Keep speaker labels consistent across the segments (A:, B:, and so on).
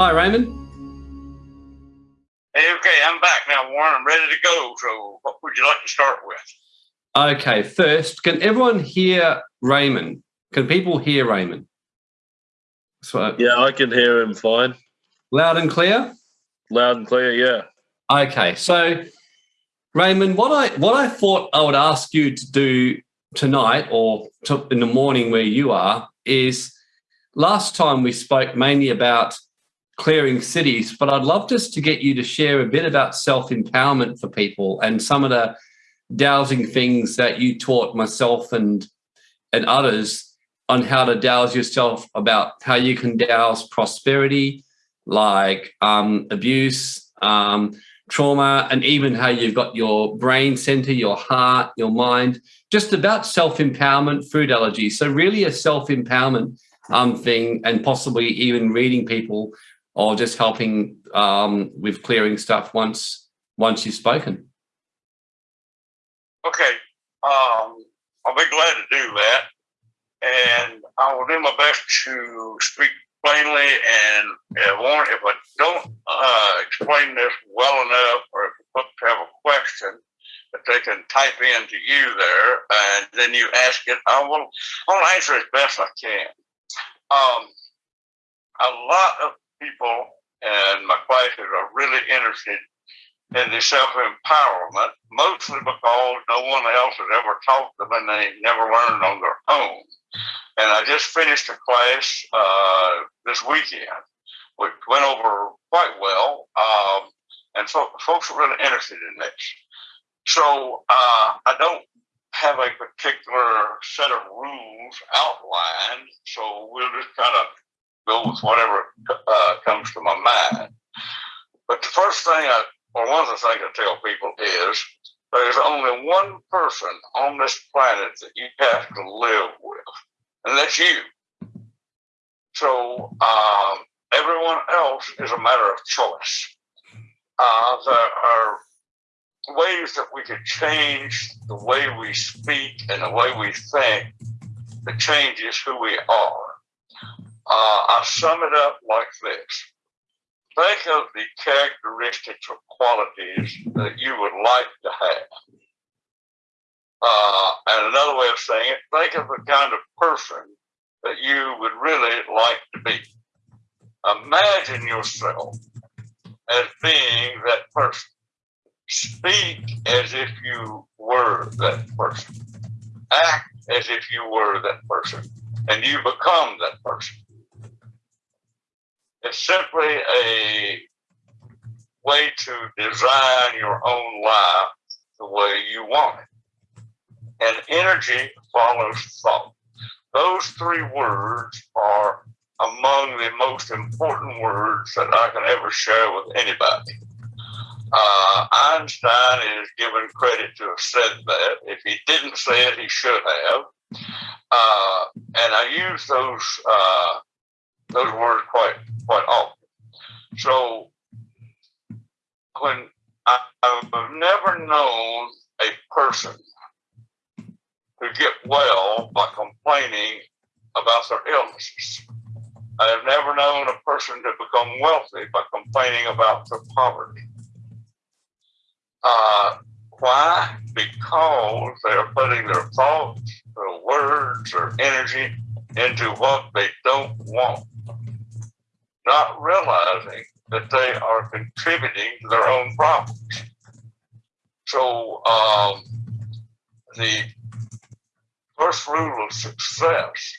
A: Hi, Raymond.
B: Hey, okay, I'm back now, Warren. I'm ready to go. So, what would you like to start with?
A: Okay, first, can everyone hear Raymond? Can people hear Raymond?
C: So, yeah, I can hear him fine.
A: Loud and clear?
C: Loud and clear, yeah.
A: Okay, so Raymond, what I what I thought I would ask you to do tonight or to, in the morning where you are is last time we spoke mainly about clearing cities, but I'd love just to get you to share a bit about self-empowerment for people and some of the dowsing things that you taught myself and and others on how to dowse yourself about how you can dowse prosperity, like um, abuse, um, trauma, and even how you've got your brain center, your heart, your mind, just about self-empowerment, food allergy. So really a self-empowerment um, thing and possibly even reading people or just helping um, with clearing stuff once once you've spoken.
B: Okay. Um, I'll be glad to do that and I will do my best to speak plainly and Warren if I don't uh, explain this well enough or if folks have a question that they can type in to you there and then you ask it, I will I'll answer as best I can. Um, a lot of people and my classes are really interested in the self-empowerment, mostly because no one else has ever taught them and they never learned on their own. And I just finished a class uh, this weekend, which went over quite well. Um, and so folks are really interested in this. So uh, I don't have a particular set of rules outlined. So we'll just kind of go with whatever uh, comes to my mind. But the first thing I, or one of the things I tell people is there's only one person on this planet that you have to live with, and that's you. So um, everyone else is a matter of choice. Uh, there are ways that we could change the way we speak and the way we think that changes who we are. Uh, I sum it up like this think of the characteristics or qualities that you would like to have. Uh, and another way of saying it, think of the kind of person that you would really like to be. Imagine yourself as being that person. Speak as if you were that person. Act as if you were that person. And you become that person. It's simply a way to design your own life the way you want it. And energy follows thought. Those three words are among the most important words that I can ever share with anybody. Uh, Einstein is given credit to have said that. If he didn't say it, he should have. Uh, and I use those uh, those words quite quite often. So when I, I've never known a person to get well by complaining about their illnesses. I have never known a person to become wealthy by complaining about their poverty. Uh, why? Because they are putting their thoughts, their words, their energy into what they don't want not realizing that they are contributing to their own problems. So um, the first rule of success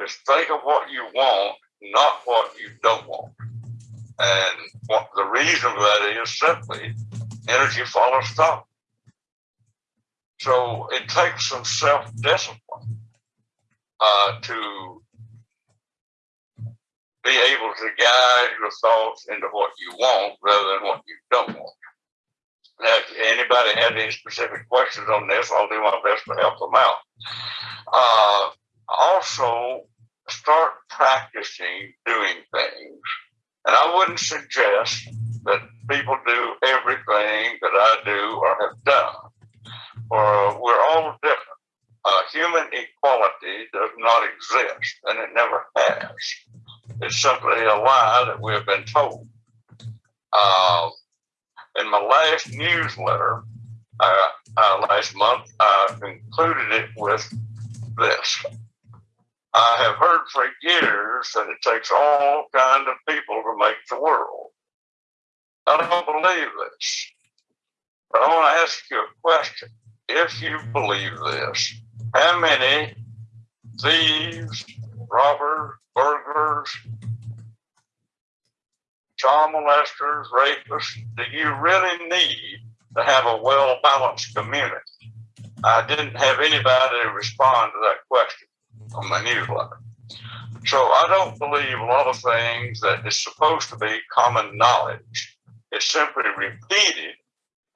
B: is think of what you want, not what you don't want. And what the reason for that is simply energy follows thought. So it takes some self-discipline uh, to be able to guide your thoughts into what you want rather than what you don't want. Now, if anybody has any specific questions on this, I'll do my best to help them out. Uh, also, start practicing doing things. And I wouldn't suggest that people do everything that I do or have done, or we're all different. Uh, human equality does not exist, and it never has. It's simply a lie that we have been told. Uh, in my last newsletter uh, uh, last month, I concluded it with this. I have heard for years that it takes all kind of people to make the world. I don't believe this. But I want to ask you a question. If you believe this, how many thieves, robbers, burglars, child molesters, rapists do you really need to have a well balanced community? I didn't have anybody respond to that question on my newsletter. So I don't believe a lot of things that is supposed to be common knowledge. It's simply repeated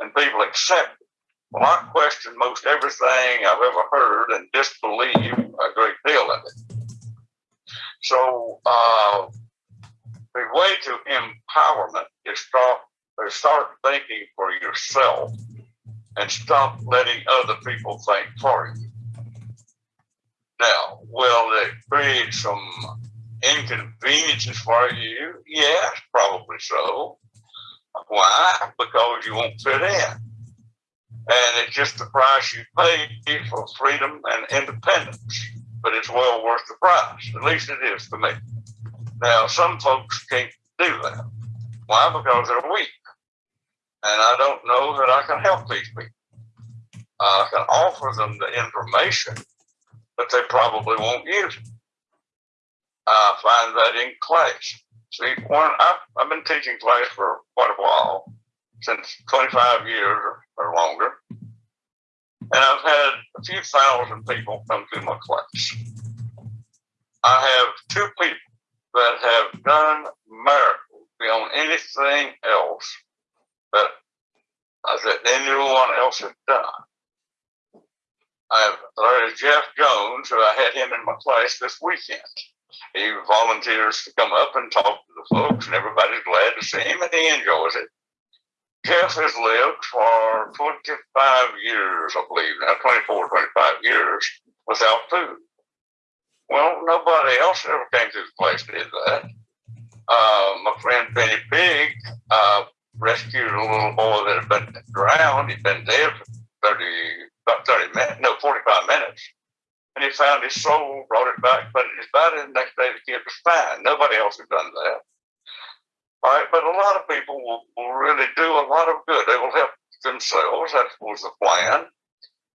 B: and people accept it. Well, I question most everything I've ever heard and disbelieve a great deal of it. So uh, the way to empowerment is start, start thinking for yourself and stop letting other people think for you. Now, will it create some inconveniences for you? Yes, probably so. Why? Because you won't fit in. And it's just the price you pay for freedom and independence. But it's well worth the price. At least it is to me. Now, some folks can't do that. Why? Because they're weak. And I don't know that I can help these people. I can offer them the information but they probably won't use it. I find that in class. See, one, I've, I've been teaching class for quite a while, since 25 years or longer. And I've had a few thousand people come through my class. I have two people that have done miracles beyond anything else that, uh, that anyone else has done. I, have there's Jeff Jones, who I had him in my class this weekend. He volunteers to come up and talk to the folks, and everybody's glad to see him, and he enjoys it. Jeff has lived for 25 years, I believe, now 24, 25 years without food. Well, nobody else ever came to the place did that. Uh, my friend Benny Big uh, rescued a little boy that had been drowned. He'd been dead for 30 about 30 minutes, no, 45 minutes. And he found his soul, brought it back, put it in his body, and the next day the kid was fine. Nobody else had done that. But a lot of people will, will really do a lot of good. They will help themselves. That was the plan.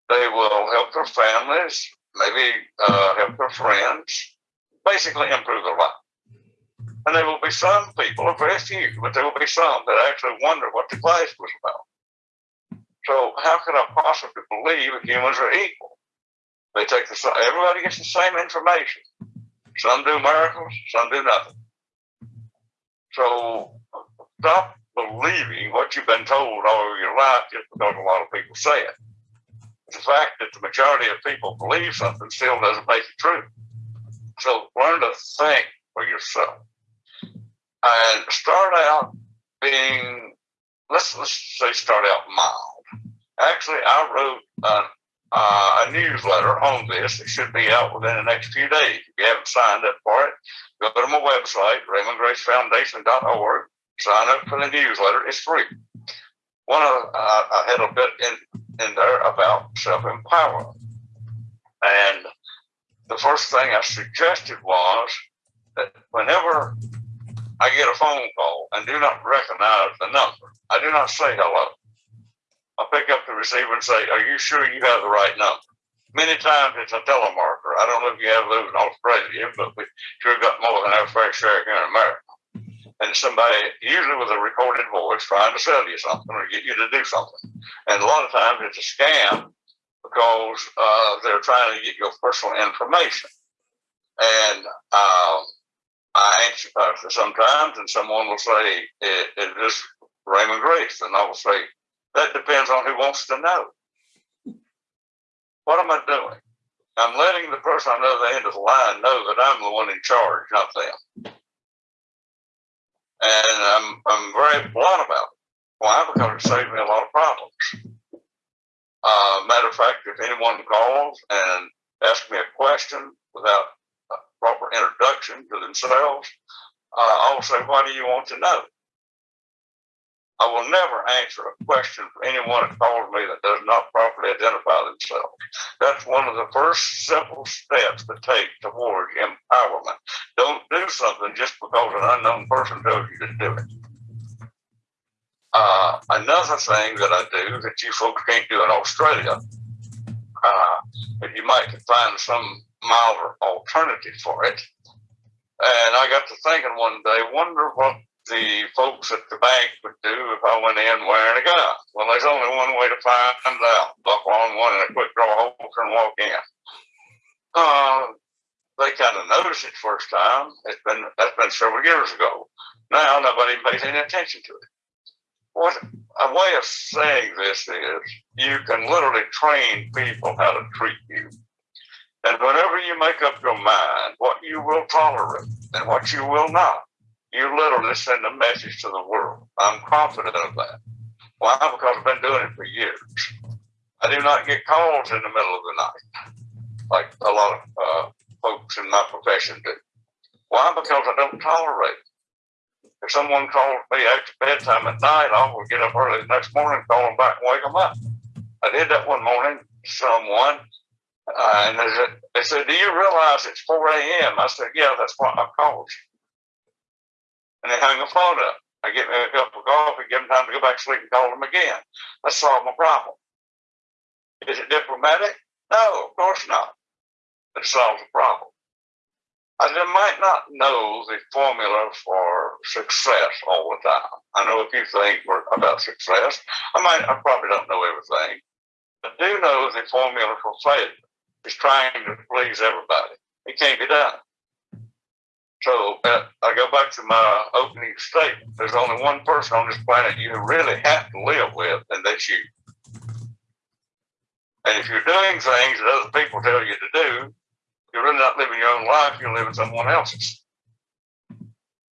B: They will help their families, maybe uh, help their friends, basically improve their life. And there will be some people, a very few, but there will be some that actually wonder what the class was about. So how can I possibly believe humans are equal? They take the everybody gets the same information. Some do miracles, some do nothing. So stop believing what you've been told all your life just because a lot of people say it. The fact that the majority of people believe something still doesn't make it true. So learn to think for yourself and start out being let's let's say start out mild Actually, I wrote uh, uh, a newsletter on this. It should be out within the next few days. If you haven't signed up for it, go to my website, RaymondGraceFoundation.org. Sign up for the newsletter. It's free. One of uh, I had a bit in in there about self empowerment, and the first thing I suggested was that whenever I get a phone call and do not recognize the number, I do not say hello. I pick up the receiver and say, Are you sure you have the right number? Many times it's a telemarketer. I don't know if you have those in Australia, but we sure got more than our fair share here in America. And somebody, usually with a recorded voice, trying to sell you something or get you to do something. And a lot of times it's a scam because uh, they're trying to get your personal information. And uh, I answer sometimes, and someone will say, "Is this Raymond Grace?" And I will say, that depends on who wants to know. What am I doing? I'm letting the person on the other end of the line know that I'm the one in charge, not them. And I'm, I'm very blunt about it. Why? Because it saves me a lot of problems. Uh, matter of fact, if anyone calls and asks me a question without a proper introduction to themselves. Uh, I'll say, What do you want to know? I will never answer a question for anyone that calls me that does not properly identify themselves. That's one of the first simple steps to take towards empowerment. Don't do something just because an unknown person tells you to do it. Uh, another thing that I do that you folks can't do in Australia, uh, you might find some milder alternative for it. And I got to thinking one day, wonder what the folks at the bank would do if I went in wearing a gun. Well, there's only one way to find out. Buckle on one and a quick draw holster and walk in. Uh, they kind of noticed it first time. It's been that's been several years ago. Now nobody pays any attention to it. What a way of saying this is you can literally train people how to treat you. And whenever you make up your mind what you will tolerate and what you will not, you literally send a message to the world. I'm confident of that. Why? Because I've been doing it for years. I do not get calls in the middle of the night, like a lot of uh, folks in my profession do. Why? Because I don't tolerate it. If someone calls me after bedtime at night, I will get up early the next morning, call them back, and wake them up. I did that one morning. Someone, uh, and they said, they said, "Do you realize it's 4 a.m.?" I said, "Yeah, that's why I called you." And they hung the phone up. I get me a cup of coffee, give them time to go back to sleep and call them again. Let's solve my problem. Is it diplomatic? No, of course not. It solves the problem. I might not know the formula for success all the time. I know a few things about success. I might, I probably don't know everything, I do know the formula for failure is trying to please everybody. It can't be done. So uh, I go back to my opening statement. There's only one person on this planet you really have to live with, and that's you. And if you're doing things that other people tell you to do, you're really not living your own life, you're living someone else's.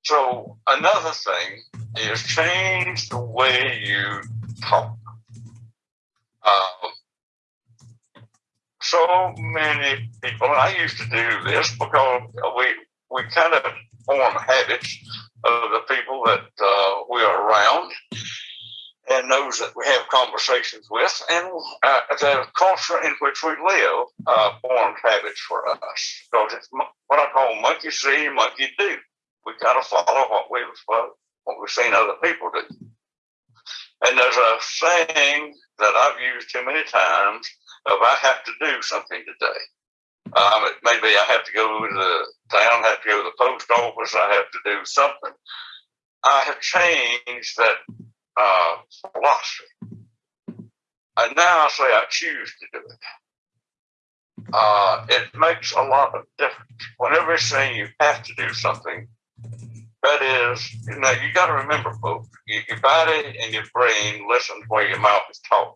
B: So another thing is change the way you talk. Um, so many people, I used to do this because we we kind of form habits of the people that uh, we are around and those that we have conversations with, and uh, the culture in which we live uh, forms habits for us. Because it's what I call monkey see, monkey do. We kind of follow what we've uh, what we've seen other people do. And there's a saying that I've used too many times of I have to do something today. Um, maybe I have to go to the town, have to go to the post office, I have to do something. I have changed that uh, philosophy. And now I say I choose to do it. Uh, it makes a lot of difference. Whenever you're saying you have to do something, that is, you know, you got to remember, folks, your body and your brain listen to where your mouth is talking.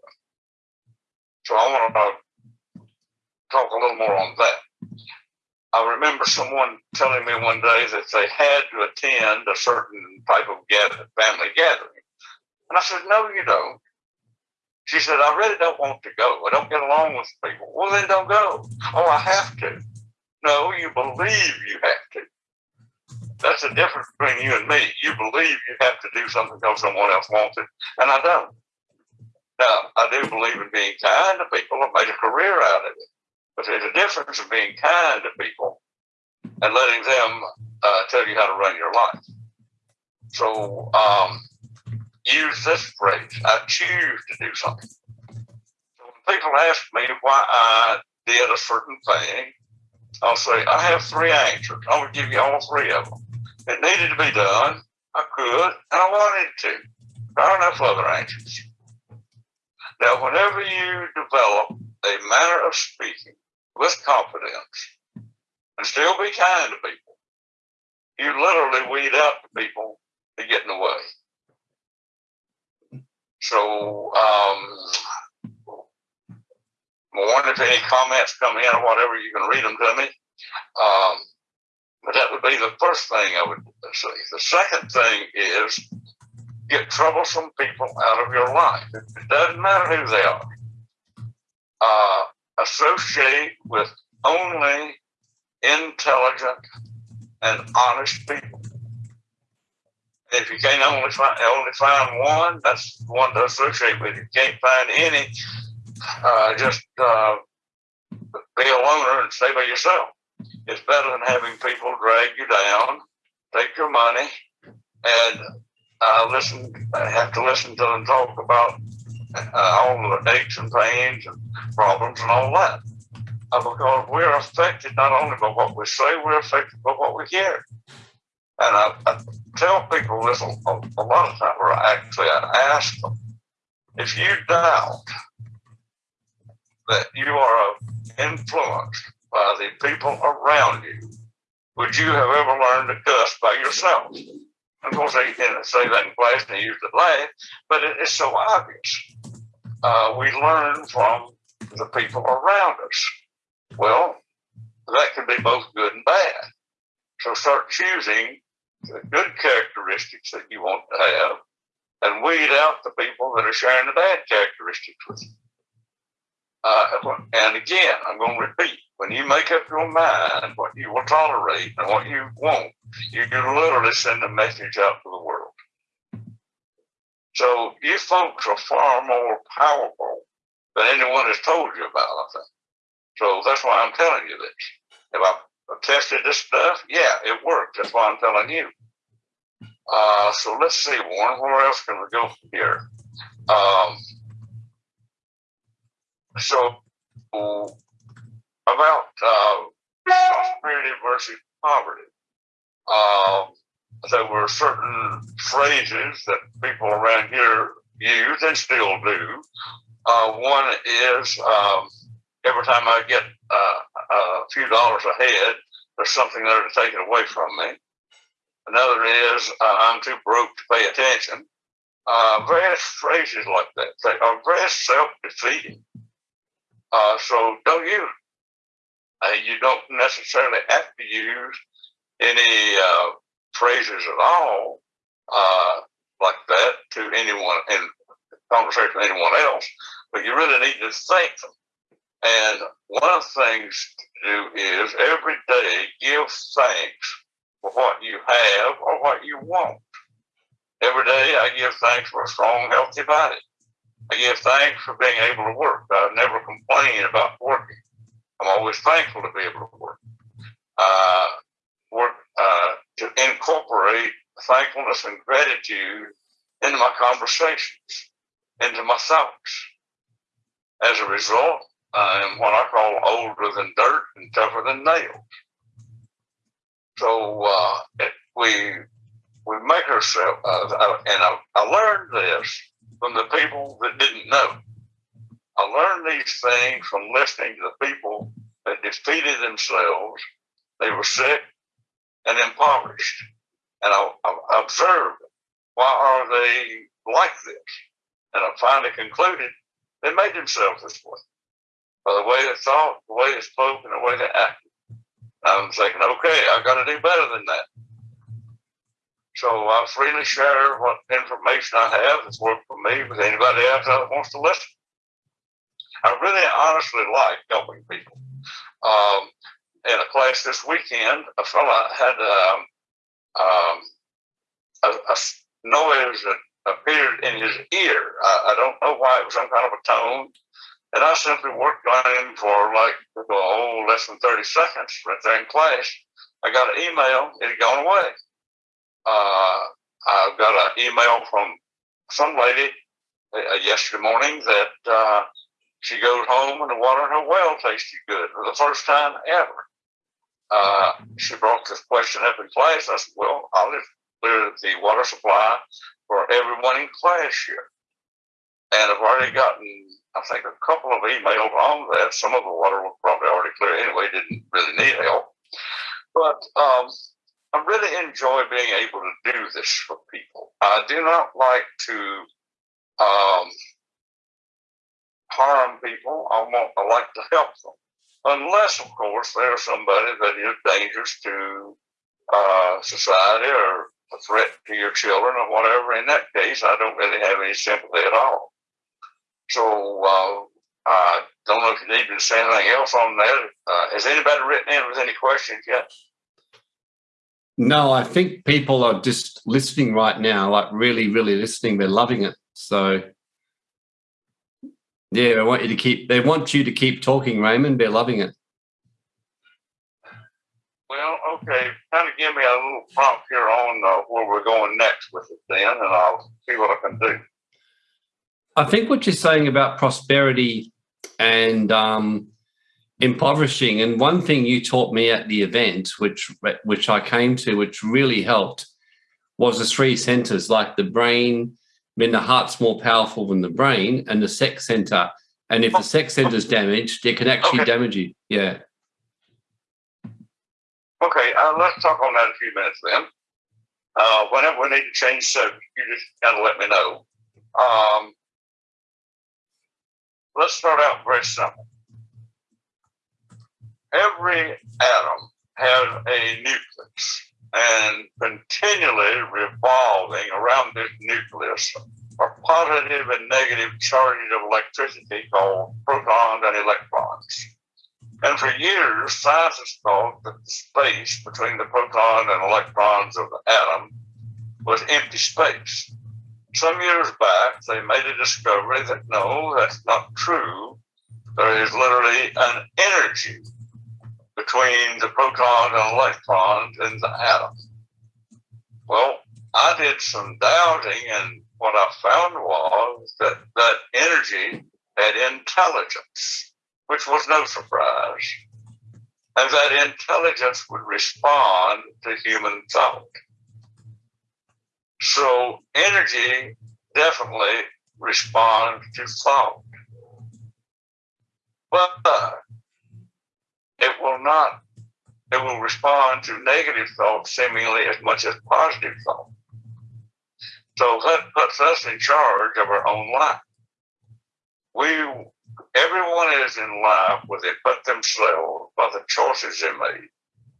B: So I want to talk a little more on that. I remember someone telling me one day that they had to attend a certain type of gather, family gathering. And I said, No, you don't. She said, I really don't want to go. I don't get along with people. Well, then don't go. Oh, I have to. No, you believe you have to. That's the difference between you and me. You believe you have to do something because someone else wants it, and I don't. Now, I do believe in being kind to people. I've made a career out of it. But there's a difference of being kind to people and letting them uh, tell you how to run your life. So um, use this phrase I choose to do something. So when people ask me why I did a certain thing, I'll say, I have three answers. I'm going to give you all three of them. It needed to be done. I could, and I wanted to. There are enough other answers. Now, whenever you develop a manner of speaking with confidence and still be kind to people. You literally weed out the people that get in the way. So, um, Warren if any comments come in or whatever, you can read them to me. Um, but that would be the first thing I would say. The second thing is get troublesome people out of your life. It doesn't matter who they are. Uh, associate with only intelligent, and honest people. If you can't only find only find one, that's one to associate with. If you can't find any, uh, just uh, be a loner and stay by yourself. It's better than having people drag you down, take your money, and uh, listen. Have to listen to them talk about uh, all the aches and pains and problems and all that. Uh, because we're affected not only by what we say, we're affected by what we hear. And I, I tell people this a, a, lot of times, or actually I ask them, if you doubt that you are influenced by the people around you, would you have ever learned to cuss by yourself? Of course, they can say that in class and they use the laugh, but it is so obvious. Uh, we learn from the people around us. Well, that can be both good and bad. So start choosing the good characteristics that you want to have and weed out the people that are sharing the bad characteristics with you. Uh, and again, I'm going to repeat when you make up your mind what you will tolerate and what you won't, you can literally send a message out to the world. So you folks are far more powerful than anyone has told you about, I think. So that's why I'm telling you this. If I tested this stuff, yeah, it worked. That's why I'm telling you. Uh, so let's see, Warren, where else can we go from here? Um, so about uh, prosperity versus poverty. Um, there were certain phrases that people around here use and still do. Uh, one is um, every time I get uh, a few dollars ahead, there's something there to take it away from me. Another is uh, I'm too broke to pay attention. Uh, various phrases like that. They are very self-defeating. Uh, so don't use uh, you don't necessarily have to use any uh, phrases at all uh, like that to anyone in conversation with anyone else, but you really need to think them. And one of the things to do is every day give thanks for what you have or what you want. Every day I give thanks for a strong, healthy body. I give thanks for being able to work. I never complain about working. I'm always thankful to be able to work. Uh, work uh, to incorporate thankfulness and gratitude into my conversations, into my thoughts. As a result, I am what I call older than dirt and tougher than nails. So uh, we we make ourselves, uh, and I, I learned this from the people that didn't know. I learned these things from listening to the people that defeated themselves. They were sick and impoverished. And I, I observed why are they like this? And I finally concluded they made themselves this way by the way they thought, the way they spoke, and the way they acted. I'm thinking, okay, I've got to do better than that. So I freely share what information I have that's worked for me with anybody else that wants to listen. I really honestly like helping people. Um, in a class this weekend, a fella had um, um, a, a, noise that appeared in his ear. I, I, don't know why it was some kind of a tone. And I simply worked on him for like, oh, less than 30 seconds right there in class. I got an email, it had gone away. Uh, I got an email from some lady uh, yesterday morning that uh, she goes home and the water in her well tasted good for the first time ever. Uh, she brought this question up in class. I said, well, I'll just clear the water supply for everyone in class here. And I've already gotten, I think, a couple of emails on that. Some of the water was probably already clear anyway, didn't really need help. But um, I really enjoy being able to do this for people. I do not like to um, harm people. I want I like to help them, unless, of course, there's somebody that is dangerous to uh, society or a threat to your children or whatever. In that case, I don't really have any sympathy at all. So uh, uh, don't know if you need to say anything else on that. Uh, has anybody written in with any questions yet?
A: No, I think people are just listening right now, like really, really listening. They're loving it. So, yeah, I want you to keep. They want you to keep talking, Raymond. They're loving it.
B: Well, okay. Kind of give me a little prompt here on uh, where we're going next with it, then, and I'll see what I can do.
A: I think what you're saying about prosperity and um, impoverishing, and one thing you taught me at the event, which which I came to, which really helped, was the three centers, like the brain. I mean, the heart's more powerful than the brain, and the sex center. And if the sex center is damaged, it can actually okay. damage you. Yeah.
B: Okay, uh, let's talk on that a few minutes then. Uh, whenever we need to change subject, you just kind of let me know. Um, let's start out very simple. Every atom has a nucleus, and continually revolving around this nucleus are positive and negative charges of electricity called protons and electrons. And for years, scientists thought that the space between the proton and electrons of the atom was empty space. Some years back, they made a discovery that no, that's not true. There is literally an energy between the proton and electrons in the atom. Well, I did some doubting, and what I found was that that energy had intelligence which was no surprise, and that intelligence would respond to human thought. So energy definitely responds to thought. But it will not, it will respond to negative thought seemingly as much as positive thought. So that puts us in charge of our own life. We everyone is in life where they put themselves by the choices they made.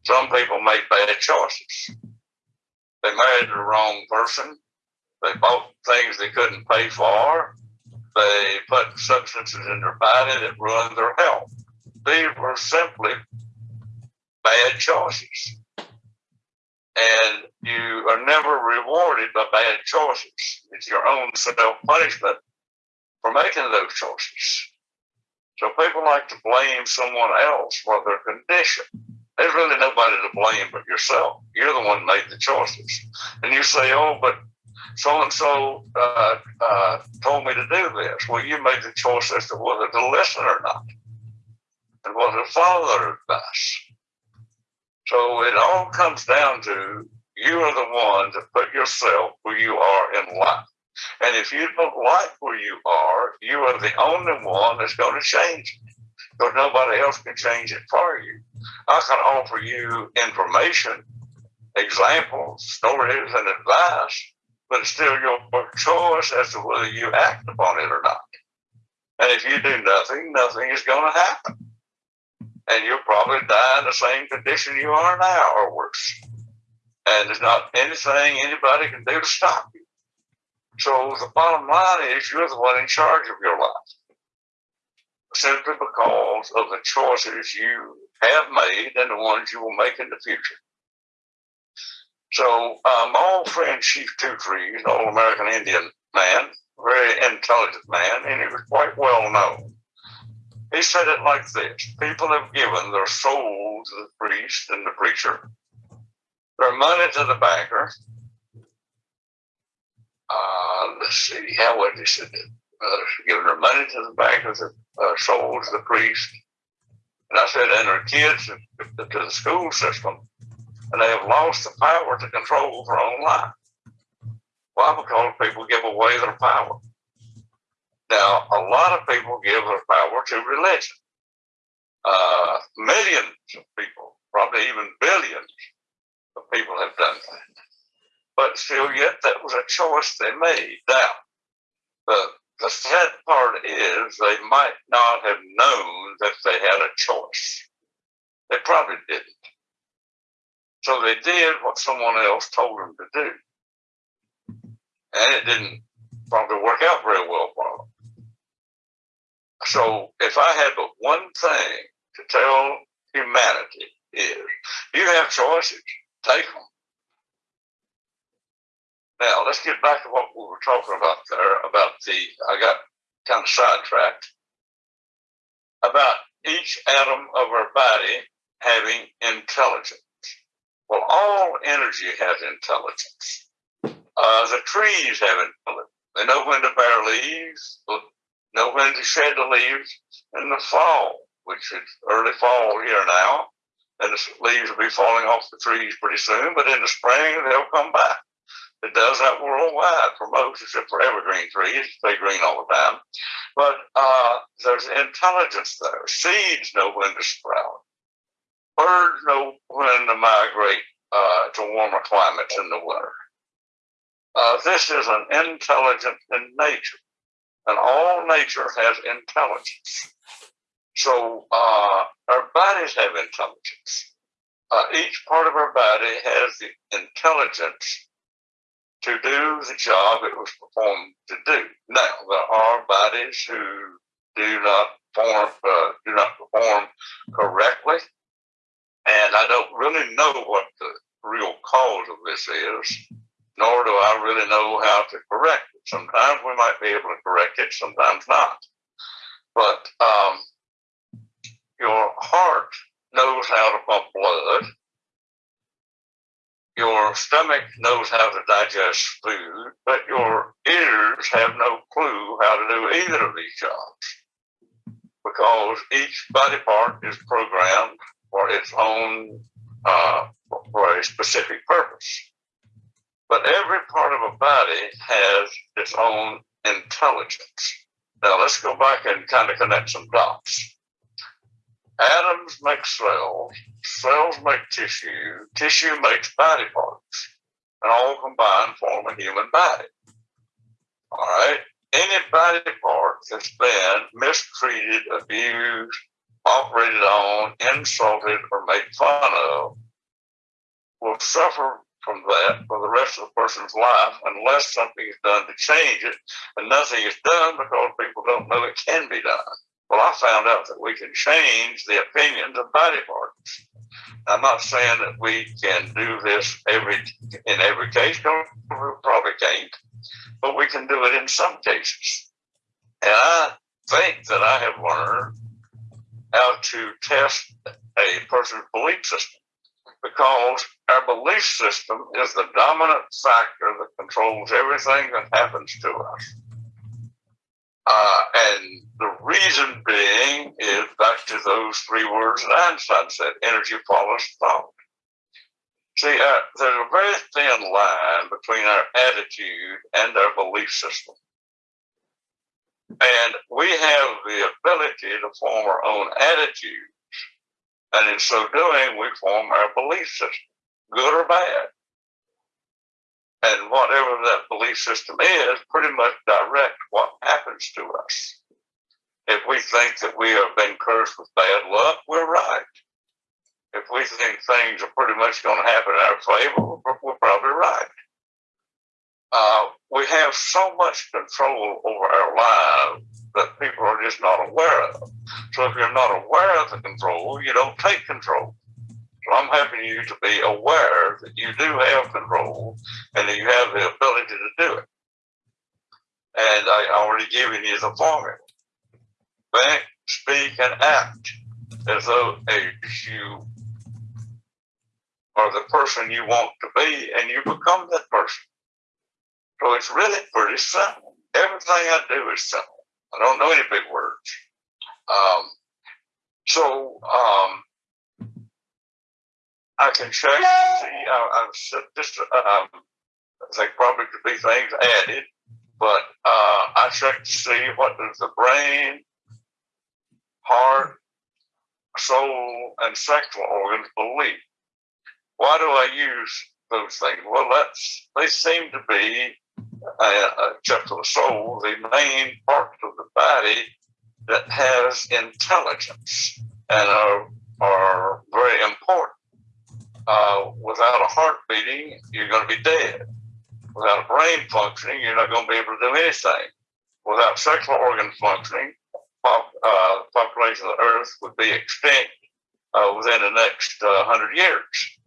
B: Some people make bad choices. They married the wrong person. They bought things they couldn't pay for. They put substances in their body that ruined their health. These were simply bad choices. And you are never rewarded by bad choices. It's your own self punishment for making those choices. So people like to blame someone else for their condition. There's really nobody to blame but yourself. You're the one made the choices. And you say, oh, but so and so told me to do this. Well, you made the choice as to whether to listen or not and to follow their advice. So it all comes down to you are the one to put yourself where you are in life. And if you don't like where you are, you are the only one that's going to change it because nobody else can change it for you. I can offer you information, examples, stories, and advice, but it's still your choice as to whether you act upon it or not. And if you do nothing, nothing is going to happen. And you'll probably die in the same condition you are now or worse. And there's not anything anybody can do to stop you. So the bottom line is you're the one in charge of your life. Simply because of the choices you have made and the ones you will make in the future. So um, my old friend Chief Trees, an old American Indian man, very intelligent man, and he was quite well known. He said it like this People have given their soul to the priest and the preacher, their money to the banker, uh, let's see, how would they said uh, giving their money to the bank of the uh, soul to the priest. And I said, and their kids to the school system, and they have lost the power to control their own life. Why? Because people give away their power. Now, a lot of people give their power to religion. Uh, millions of people, probably even billions of people have done that but still yet that was a choice they made. Now, the, the sad part is they might not have known that they had a choice. They probably didn't. So they did what someone else told them to do. And it didn't probably work out very well for them. So if I had but one thing to tell humanity is you have choices, take them. Now let's get back to what we were talking about there about the I got kind of sidetracked about each atom of our body having intelligence. Well, all energy has intelligence. Uh, the trees have intelligence. They know when to bear leaves, know when to shed the leaves in the fall, which is early fall here now. And the leaves will be falling off the trees pretty soon, but in the spring they'll come back. It does that worldwide for most, except for evergreen trees. They green all the time. But uh, there's intelligence there. Seeds know when to sprout. Birds know when to migrate uh, to warmer climates in the winter. Uh, this is an intelligence in nature, and all nature has intelligence. So uh, our bodies have intelligence. Uh, each part of our body has the intelligence to do the job it was performed to do. Now, there are bodies who do not form, uh, do not perform correctly, and I don't really know what the real cause of this is, nor do I really know how to correct it. Sometimes we might be able to correct it, sometimes not. But um, your heart knows how to pump blood your stomach knows how to digest food, but your ears have no clue how to do either of these jobs because each body part is programmed for its own, uh, for a specific purpose. But every part of a body has its own intelligence. Now let's go back and kind of connect some dots. Atoms make cells, cells make tissue, tissue makes body parts, and all combined form a human body. All right? Any body part that's been mistreated, abused, operated on, insulted, or made fun of will suffer from that for the rest of the person's life unless something is done to change it. And nothing is done because people don't know it can be done. Well, I found out that we can change the opinions of body parts. I'm not saying that we can do this every in every case. No, we probably can't, but we can do it in some cases. And I think that I have learned how to test a person's belief system because our belief system is the dominant factor that controls everything that happens to us. Uh, and the reason being is back to those three words that Einstein said energy follows thought. See, uh, there's a very thin line between our attitude and our belief system. And we have the ability to form our own attitudes. And in so doing, we form our belief system, good or bad and whatever that belief system is pretty much direct what happens to us. If we think that we have been cursed with bad luck, we're right. If we think things are pretty much going to happen in our favor, we're probably right. Uh, we have so much control over our lives that people are just not aware of. So if you're not aware of the control, you don't take control. So I'm helping you to be aware that you do have control and that you have the ability to do it. And I already given you the formula. Think, speak, and act as though as you are the person you want to be and you become that person. So it's really pretty simple. Everything I do is simple. I don't know any big words. Um, so um, I can check. See, I, I've just um, they probably could be things added, but uh, I check to see what does the brain, heart, soul, and sexual organs believe. Why do I use those things? Well, that's they seem to be, except for the soul, the main part of the body that has intelligence and are are very important uh, without a heart beating, you're going to be dead. Without a brain functioning, you're not going to be able to do anything. Without sexual organ functioning, pop, uh, population of the earth would be extinct uh, within the next uh, hundred years.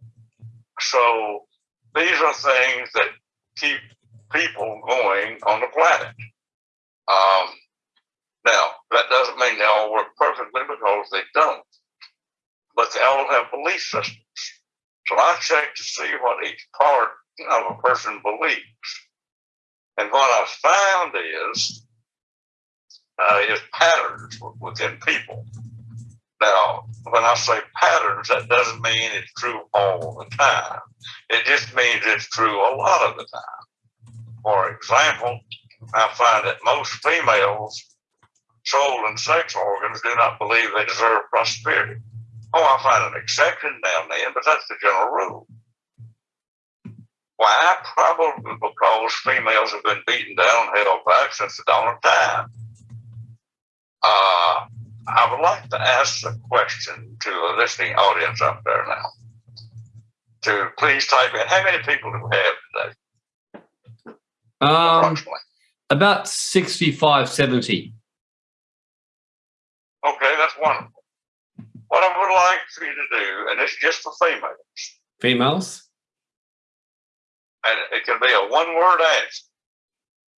B: So these are things that keep people going on the planet. Um, now, that doesn't mean they all work perfectly because they don't, but they all have belief systems. So I check to see what each part of a person believes. And what I found is, uh, is patterns within people. Now, when I say patterns, that doesn't mean it's true all the time. It just means it's true a lot of the time. For example, I find that most females' soul and sex organs do not believe they deserve prosperity. Oh, I find an exception now and then, but that's the general rule. Why? Probably because females have been beaten down, held back since the dawn of time. Uh, I would like to ask a question to a listening audience up there now. To please type in how many people do we have
A: today? Um, about 65, 70.
B: Okay, that's wonderful. What I would like for you to do, and it's just for females.
A: Females?
B: And it can be a one word answer.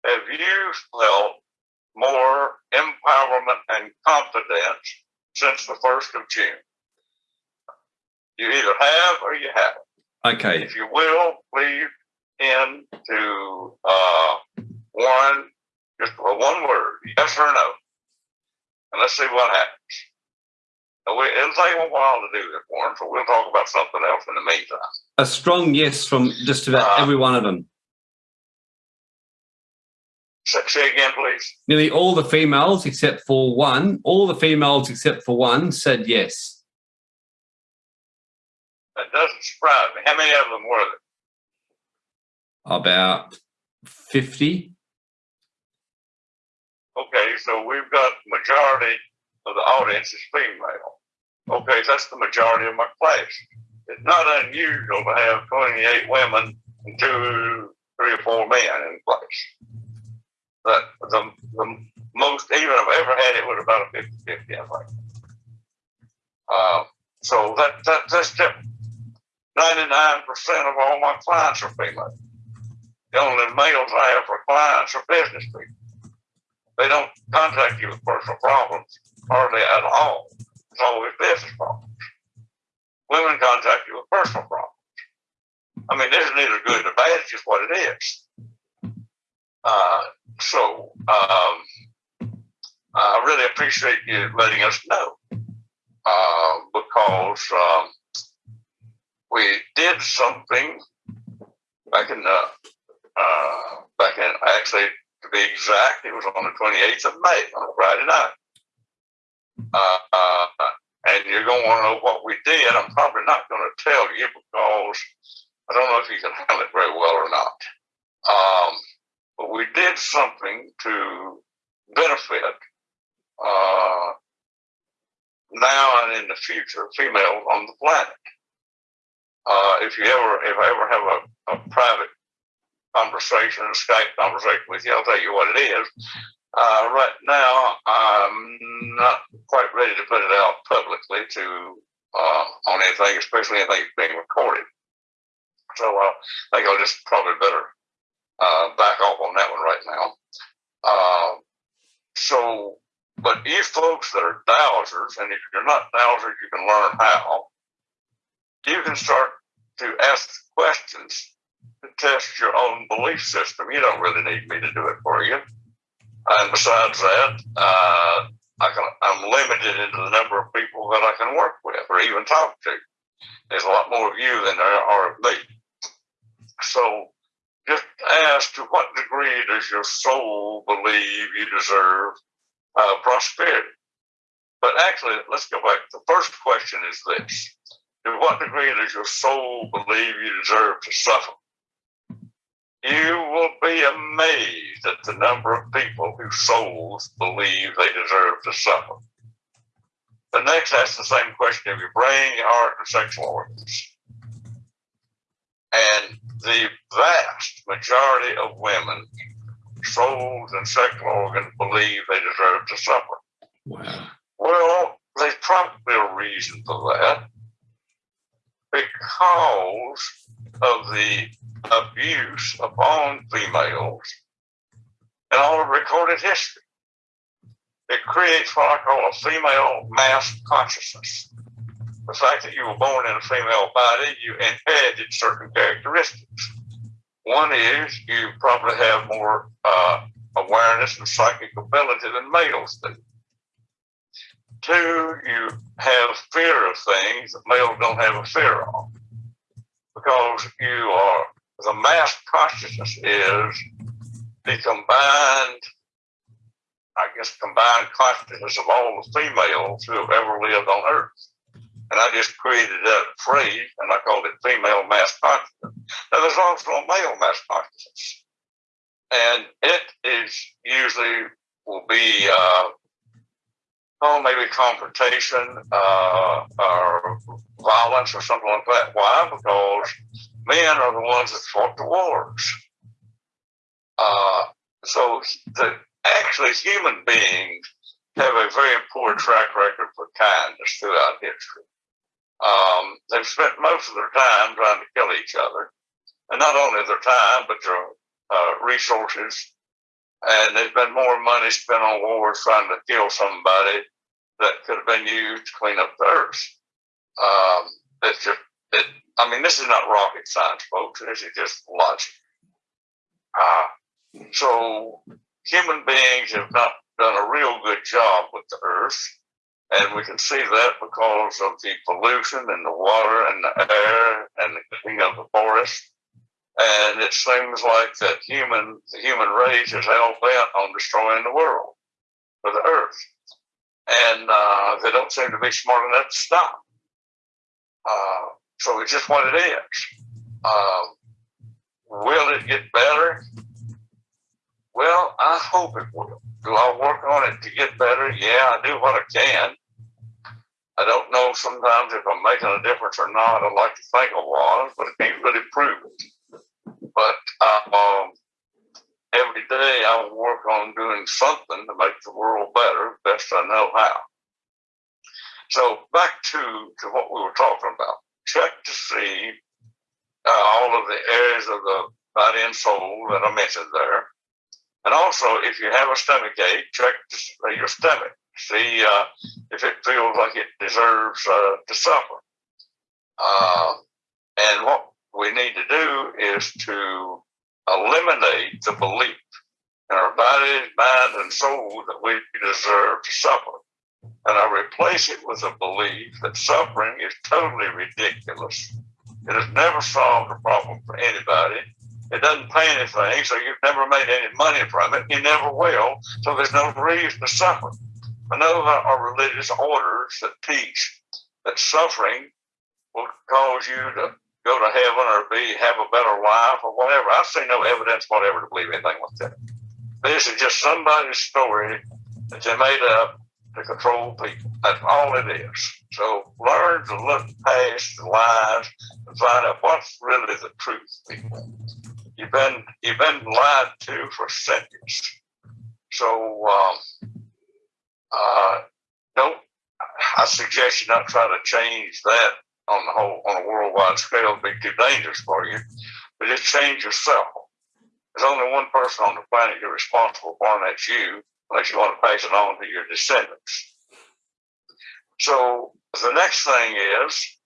B: Have you felt more empowerment and confidence since the 1st of June? You either have or you haven't.
A: Okay.
B: If you will, please in to uh, one, just one word, yes or no. And let's see what happens. We, it'll take a while to do this, Warren, so we'll talk about something else in the meantime.
A: A strong yes from just about uh, every one of them.
B: Say again, please.
A: Nearly all the females, except for one, all the females except for one said yes.
B: That doesn't surprise me. How many of them were
A: there? About 50.
B: Okay, so we've got majority of the audience is female. Okay, that's the majority of my class. It's not unusual to have 28 women and two, three or four men in class. But the, the most even I've ever had it was about a 50 50, I think. Uh, so that, that that's different. 99% of all my clients are female. The only males I have for clients are business people. They don't contact you with personal problems hardly at all. It's always business problems. Women contact you with personal problems. I mean, this is neither good nor bad, it's just what it is. Uh, so um, I really appreciate you letting us know uh, because um, we did something back in the uh, back in actually to be exact, it was on the 28th of May on a Friday night. Uh, uh, and you're going to want to know what we did. I'm probably not going to tell you because I don't know if you can handle it very well or not. Um, but we did something to benefit uh, now and in the future females on the planet. Uh, if you ever, if I ever have a, a private conversation, a Skype conversation with you, I'll tell you what it is. Uh, right now, I'm not quite ready to put it out publicly to uh, on anything, especially anything being recorded. So uh, I think I'll just probably better uh, back off on that one right now. Uh, so, but you folks that are dowsers, and if you're not dowsers, you can learn how. You can start to ask questions to test your own belief system. You don't really need me to do it for you. And besides that, uh, I can, I'm limited into the number of people that I can work with or even talk to. There's a lot more of you than there are of me. So just ask to what degree does your soul believe you deserve uh, prosperity? But actually, let's go back. The first question is this To what degree does your soul believe you deserve to suffer? You will be amazed at the number of people whose souls believe they deserve to suffer. The next asks the same question of your brain, your heart, and sexual organs. And the vast majority of women, souls and sexual organs believe they deserve to suffer.
A: Wow.
B: Well, there's probably a reason for that because of the abuse upon females in all of recorded history. It creates what I call a female mass consciousness. The fact that you were born in a female body, you inherited certain characteristics. One is you probably have more uh, awareness and psychic ability than males do. Two, you have fear of things that males don't have a fear of because you are, the mass consciousness is the combined, I guess, combined consciousness of all the females who have ever lived on Earth. And I just created that phrase and I called it female mass consciousness. Now, there's also a male mass consciousness. And it is usually will be, uh, maybe confrontation uh, or violence or something like that. Why? Because men are the ones that fought the wars. Uh, so the actually human beings have a very poor track record for kindness throughout history. Um, they've spent most of their time trying to kill each other, and not only their time, but their uh, resources. And there's been more money spent on wars trying to kill somebody that could have been used to clean up the earth. Um, it's just, it, I mean, this is not rocket science, folks. This is just logic. Uh, so human beings have not done a real good job with the earth. And we can see that because of the pollution in the water and the air and the cleaning of the forest. And it seems like that human, the human race is hell bent on destroying the world or the earth. And uh, they don't seem to be smart enough to stop. Uh, so it's just what it is. Uh, will it get better? Well, I hope it will. Do I work on it to get better? Yeah, I do what I can. I don't know sometimes if I'm making a difference or not. I'd like to think I was, but I can't really prove it. But um, every day I work on doing something to make the world better, best I know how. So back to, to what we were talking about. Check to see uh, all of the areas of the body and soul that I mentioned there. And also, if you have a stomach ache, check your stomach. See uh, if it feels like it deserves uh, to suffer. Uh, and what we need to do is to eliminate the belief in our body, mind, and soul that we deserve to suffer. And I replace it with a belief that suffering is totally ridiculous. It has never solved a problem for anybody. It doesn't pay anything, so you've never made any money from it. You never will, so there's no reason to suffer. I know there are religious orders that teach that suffering will cause you to go to heaven or be have a better life or whatever. I see no evidence whatever to believe anything like that. This is just somebody's story that they made up to control people. That's all it is. So learn to look past the lies and find out what's really the truth, people. You've been you've been lied to for centuries. So um, uh, don't. I suggest you not try to change that on the whole on a worldwide scale. Be too dangerous for you. But just change yourself. There's only one person on the planet you're responsible for, and that's you. Unless you want to pass it on to your descendants. So the next thing is,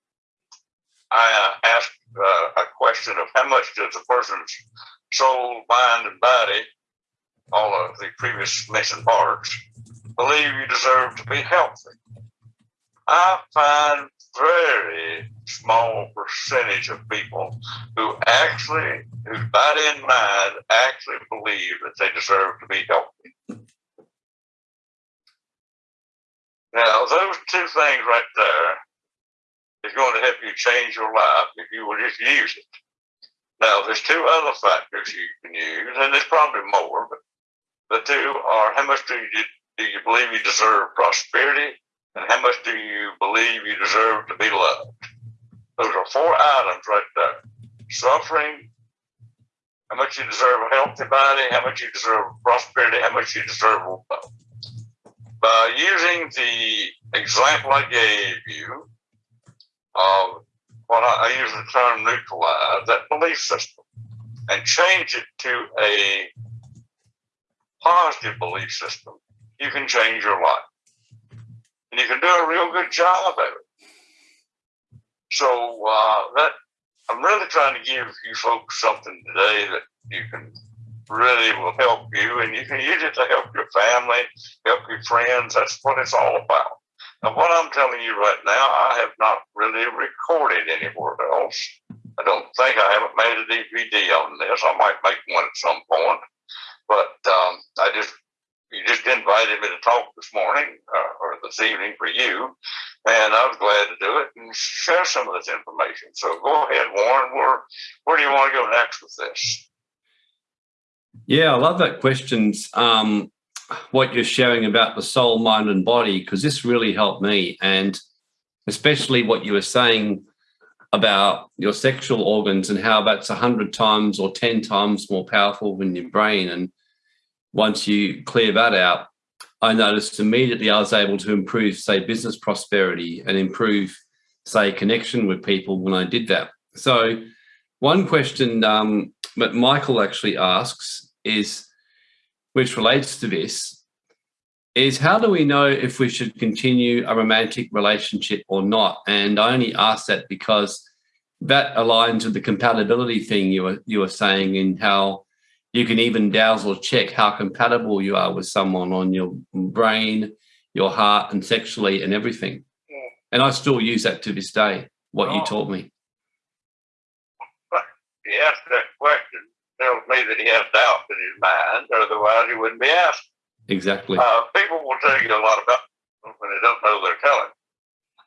B: I uh, asked uh, a question of how much does a person's soul, mind, and body, all of the previous mentioned parts, believe you deserve to be healthy. I find very small percentage of people who actually, whose body and mind actually believe that they deserve to be healthy. Now, those two things right there is going to help you change your life if you will just use it. Now, there's two other factors you can use, and there's probably more, but the two are how much do you do you believe you deserve prosperity, and how much do you believe you deserve to be loved? Those are four items right there. Suffering, how much you deserve a healthy body, how much you deserve prosperity, how much you deserve love. by using the example I gave you of what I, I use the term neutralize, that belief system, and change it to a positive belief system, you can change your life. And you can do a real good job of it. So uh, that I'm really trying to give you folks something today that you can really will help you, and you can use it to help your family, help your friends. That's what it's all about. And what I'm telling you right now, I have not really recorded anywhere else. I don't think I haven't made a DVD on this. I might make one at some point, but um, I just you just invited me to talk this morning uh, or this evening for you, and I was glad to do it and share some of this information. So go ahead, Warren. Where where do you want to go next with this?
A: Yeah, I love that questions. Um, what you're sharing about the soul, mind, and body, because this really helped me, and especially what you were saying about your sexual organs and how that's a hundred times or ten times more powerful than your brain. And once you clear that out, I noticed immediately I was able to improve, say, business prosperity and improve, say, connection with people when I did that. So, one question um, that Michael actually asks is, which relates to this, is how do we know if we should continue a romantic relationship or not? And I only ask that because that aligns with the compatibility thing you were you were saying in how you can even dazzle check how compatible you are with someone on your brain, your heart, and sexually and everything. Yeah. And I still use that to this day, what oh. you taught me.
B: He asked that question tells me that he has doubts in his mind, otherwise he wouldn't be asked.
A: Exactly.
B: Uh, people will tell you a lot about when they don't know they're telling.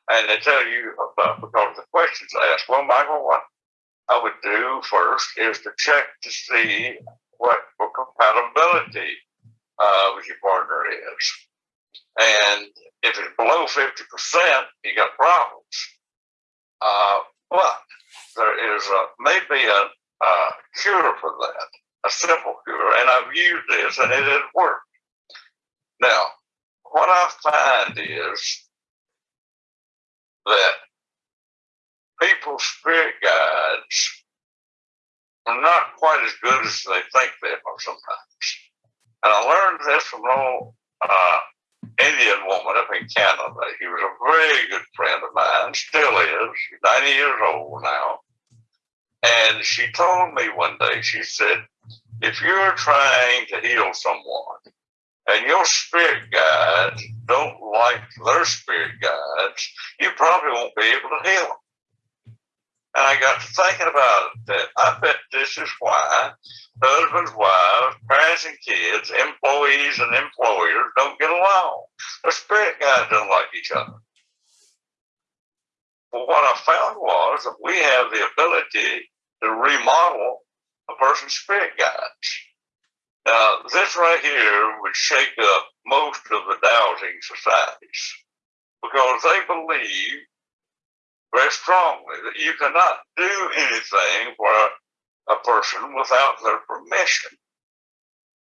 B: And they tell you about because the questions asked. Well, Michael, what I would do first is to check to see what, compatibility uh, with your partner is. And if it's below 50%, you got problems. Uh, but there is a, maybe a, a cure for that, a simple cure. And I've used this and it has worked. Now, what I find is that people's spirit guides are not quite as good as they think they are sometimes. And I learned this from an old uh, Indian woman up in Canada. He was a very good friend of mine, still is. 90 years old now. And she told me one day, she said, if you're trying to heal someone and your spirit guides don't like their spirit guides, you probably won't be able to heal them. And I got to thinking about it that I bet this is why husbands, wives, parents and kids, employees and employers don't get along. The spirit guides don't like each other. Well, what I found was that we have the ability to remodel a person's spirit guides. Now, this right here would shake up most of the dowsing societies because they believe very strongly that you cannot do anything for a, person without their permission.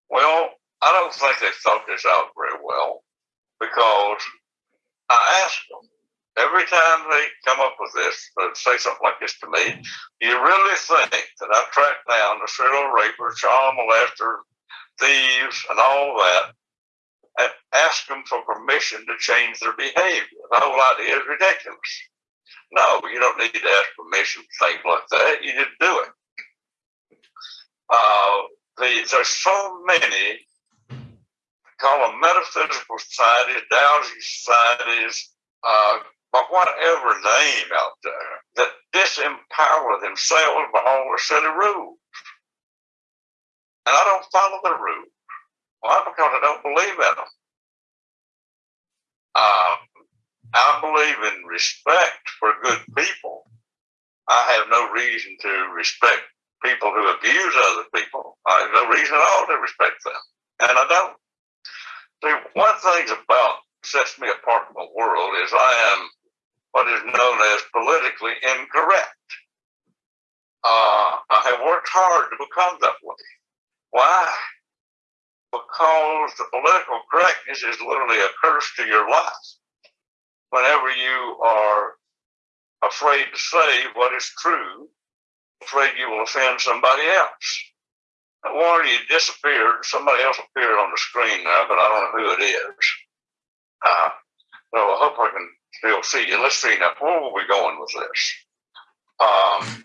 B: Well, I don't think they thought this out very well because I asked them every time they come up with this, they say something like this to me, you really think that I've tracked down the serial raper, child molester, thieves, and all that, and ask them for permission to change their behavior? The whole idea is ridiculous. No, you don't need to ask permission for things like that. You just do it. Uh, the, there's so many, call them metaphysical societies, dowsing societies, uh, by whatever name out there, that disempower themselves by all the silly rules. And I don't follow the rules. Why? Because I don't believe in them. Uh, I believe in respect for good people. I have no reason to respect people who abuse other people. I have no reason at all to respect them. And I don't. See, one thing about sets me apart from the world is I am what is known as politically incorrect. Uh, I have worked hard to become that way. Why? because the political correctness is literally a curse to your life. Whenever you are afraid to say what is true, afraid you will offend somebody else. Warren, you disappeared. Somebody else appeared on the screen now, but I don't know who it is. Uh, so I hope I can still see you. Let's see now. Where are we going with this? Um,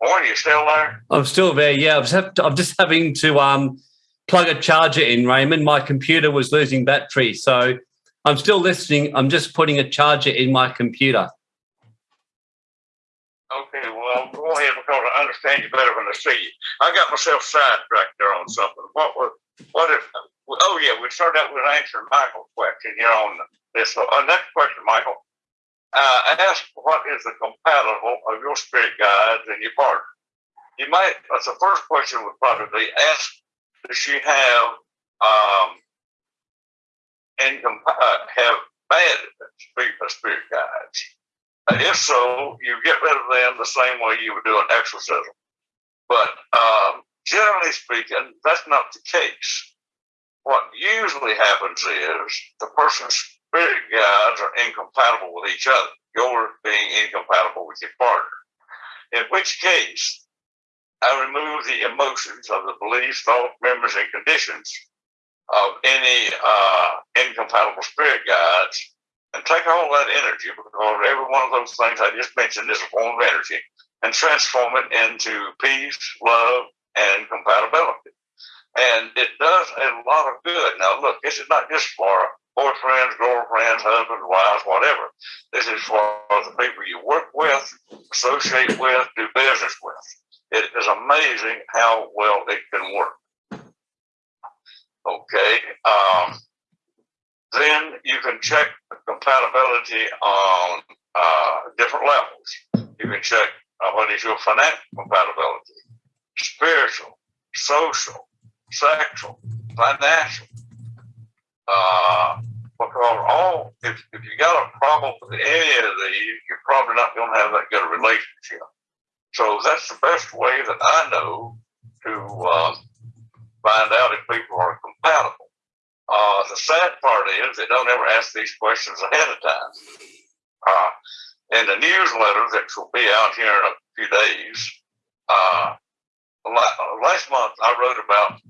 B: Warren, you still there?
A: I'm still there. Yeah, I'm just having to um, plug a charger in, Raymond. My computer was losing battery, so I'm still listening. I'm just putting a charger in my computer.
B: Okay, well, go ahead because I understand you better than I see you. I got myself sidetracked there on something. What was, what if, oh yeah, we started out with answering Michael's question here on this. Uh, next question, Michael. Uh, ask what is the compatible of your spirit guides and your partner? You might, that's the first question would probably be ask, does she have, um, income, uh, have bad spirit, guides? Uh, if so, you get rid of them the same way you would do an exorcism. But um, generally speaking, that's not the case. What usually happens is the person's spirit guides are incompatible with each other, yours being incompatible with your partner. In which case, I remove the emotions of the beliefs, thoughts, memories, and conditions of any uh, incompatible spirit guides and take all that energy, because every one of those things I just mentioned is a form of energy, and transform it into peace, love, and compatibility. And it does a lot of good. Now, look, this is not just for boyfriends, girlfriends, husbands, wives, whatever. This is for the people you work with, associate with, do business with. It is amazing how well it can work. Okay. Um, then you can check compatibility on uh, different levels. You can check uh, what is your financial compatibility, spiritual, social, sexual, financial. Uh, because all, if, if you got a problem with any of these, you're probably not going to have that good relationship. So that's the best way that I know to um, find out if people are compatible. Uh, the sad part is they don't ever ask these questions ahead of time. Uh, in the newsletter that will be out here in a few days, uh, last month I wrote about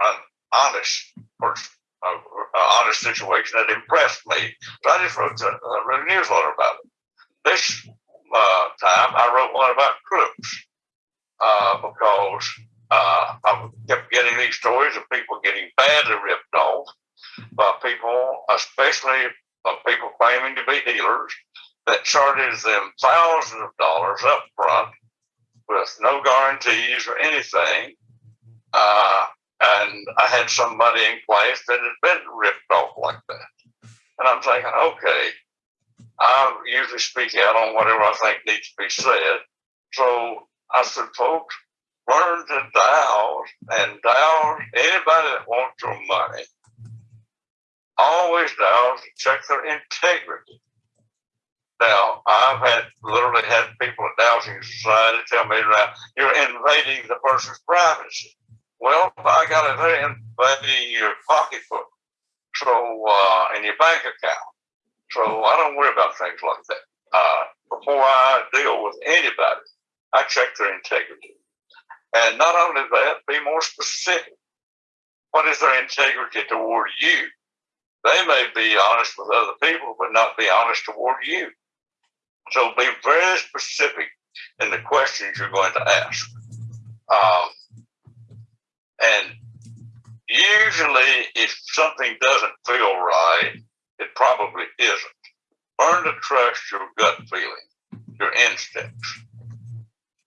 B: an honest person, an honest situation that impressed me. But I just wrote a, a newsletter about it. This uh, time I wrote one about crooks uh, because uh, I kept getting these stories of people getting badly ripped off by people, especially by people claiming to be healers, that charges them thousands of dollars up front with no guarantees or anything. Uh, and I had somebody in class that had been ripped off like that. And I'm thinking, okay, I usually speak out on whatever I think needs to be said. So I said, folks, learn to dial and dial anybody that wants your money. Always dial to check their integrity. Now, I've had literally had people at Dowsing Society tell me that you're invading the person's privacy. Well, I got there invading your pocketbook, so uh, and your bank account. So I don't worry about things like that. Uh, before I deal with anybody, I check their integrity. And not only that, be more specific. What is their integrity toward you? They may be honest with other people, but not be honest toward you. So be very specific in the questions you're going to ask. Um, and usually, if something doesn't feel right, it probably isn't. Learn to trust your gut feeling, your instincts.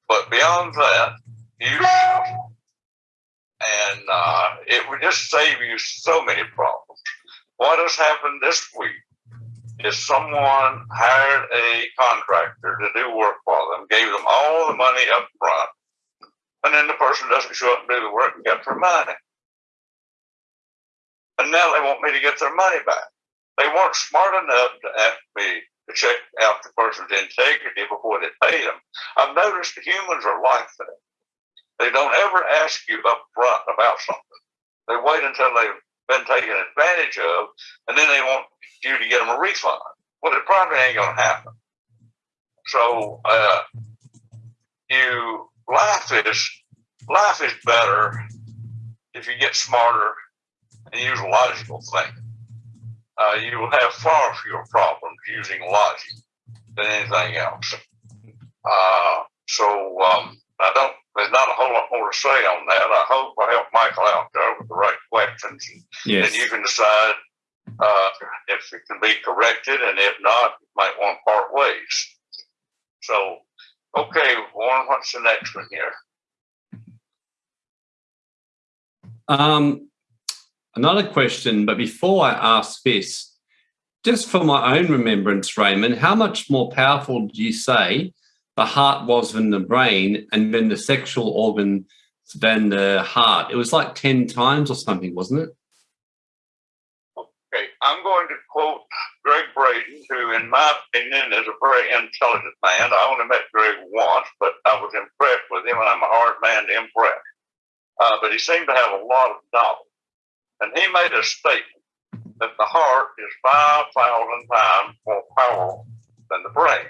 B: But beyond that, and uh, it would just save you so many problems. What has happened this week is someone hired a contractor to do work for them, gave them all the money up front, and then the person doesn't show up and do the work and get their money. And now they want me to get their money back. They weren't smart enough to ask me to check out the person's integrity before they paid them. I've noticed humans are like that They don't ever ask you up front about something. They wait until they've been taken advantage of, and then they want you to get them a refund. Well, it probably ain't going to happen. So, uh, you life is life is better if you get smarter and use logical thinking. Uh, you will have far fewer problems using logic than anything else. Uh, so um, I don't. There's not a whole lot more to say on that. I hope I help Michael out there with the right questions, and
A: Yes.
B: then you can decide uh, if it can be corrected, and if not, you might want to part ways. So, okay, Warren, what's the next one here?
A: Um, another question, but before I ask this, just for my own remembrance, Raymond, how much more powerful do you say the heart was than the brain and then the sexual organ than the heart? It was like 10 times or something, wasn't it?
B: Okay, I'm going to quote Gregg Braden, who, in my opinion, is a very intelligent man. I only met Gregg once, but I was impressed with him, and I'm a hard man to impress. Uh, but he seemed to have a lot of knowledge. And he made a statement that the heart is 5,000 times more powerful than the brain.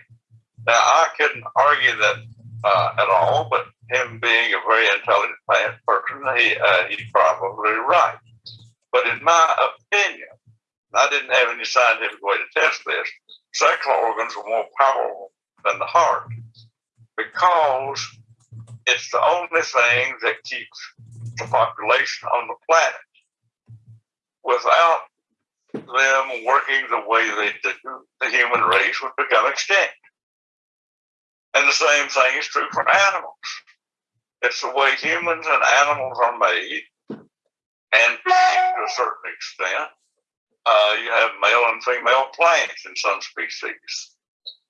B: Now, I couldn't argue that uh, at all, but him being a very intelligent person, he, uh, he's probably right. But in my opinion, I didn't have any scientific way to test this. Sexual organs are more powerful than the heart because it's the only thing that keeps the population on the planet. Without them working the way they do, the human race would become extinct. And the same thing is true for animals. It's the way humans and animals are made, and to a certain extent, uh, you have male and female plants in some species.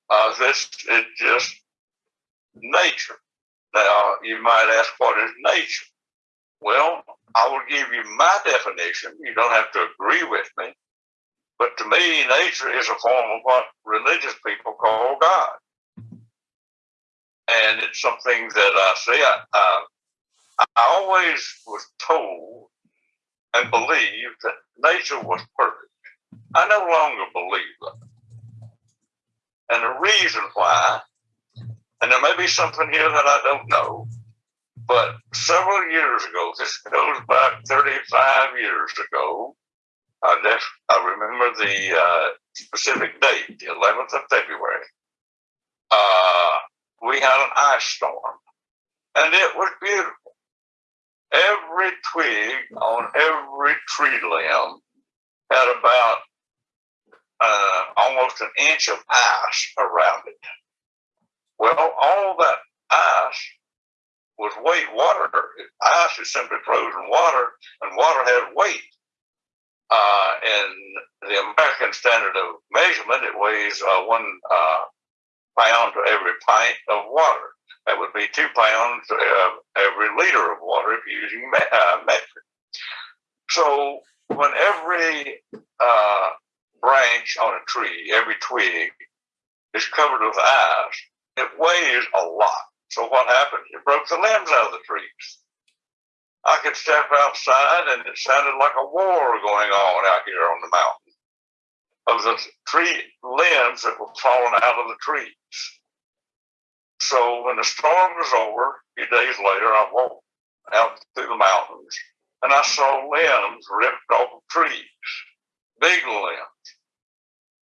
B: Uh, this is just nature. Now, you might ask, what is nature? Well, I will give you my definition. You don't have to agree with me. But to me, nature is a form of what religious people call God. And it's something that I see. I, uh, I always was told and believed that nature was perfect. I no longer believe that. And the reason why, and there may be something here that I don't know, but several years ago, this goes back 35 years ago, I, def- I remember the uh, specific date, the 11th of February. Uh, we had an ice storm, and it was beautiful. Every twig on every tree limb had about uh, almost an inch of ice around it. Well, all that ice was weight water. Ice is simply frozen water, and water had weight. Uh, in the American standard of measurement, it weighs uh, one uh, pound to every pint of water. That would be two pounds to every liter of water if you're using uh, metric. So when every uh, branch on a tree, every twig is covered with ice, it weighs a lot. So what happened? It broke the limbs out of the trees. I could step outside and it sounded like a war going on out here on the mountain of the tree limbs that were falling out of the trees. So when the storm was over, a few days later, I walked out through the mountains and I saw limbs ripped off of trees, big limbs.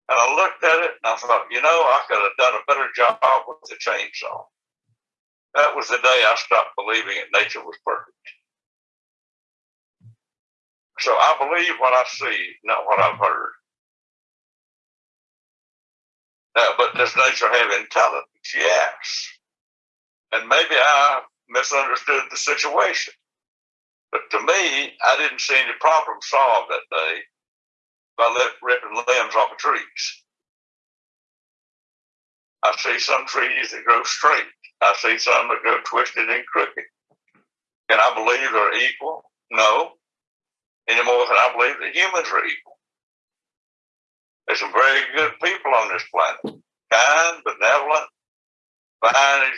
B: And I looked at it and I thought, you know, I could have done a better job with the chainsaw. That was the day I stopped believing that nature was perfect. So I believe what I see, not what I've heard. Uh, but does nature have intelligence? Yes. And maybe I misunderstood the situation. But to me, I didn't see any problem solved that day by ripping limbs off of trees. I see some trees that grow straight. I see some that grow twisted and crooked. And I believe they're equal? No. Any more than I believe that humans are equal. There's some very good people on this planet. Kind, benevolent, fine,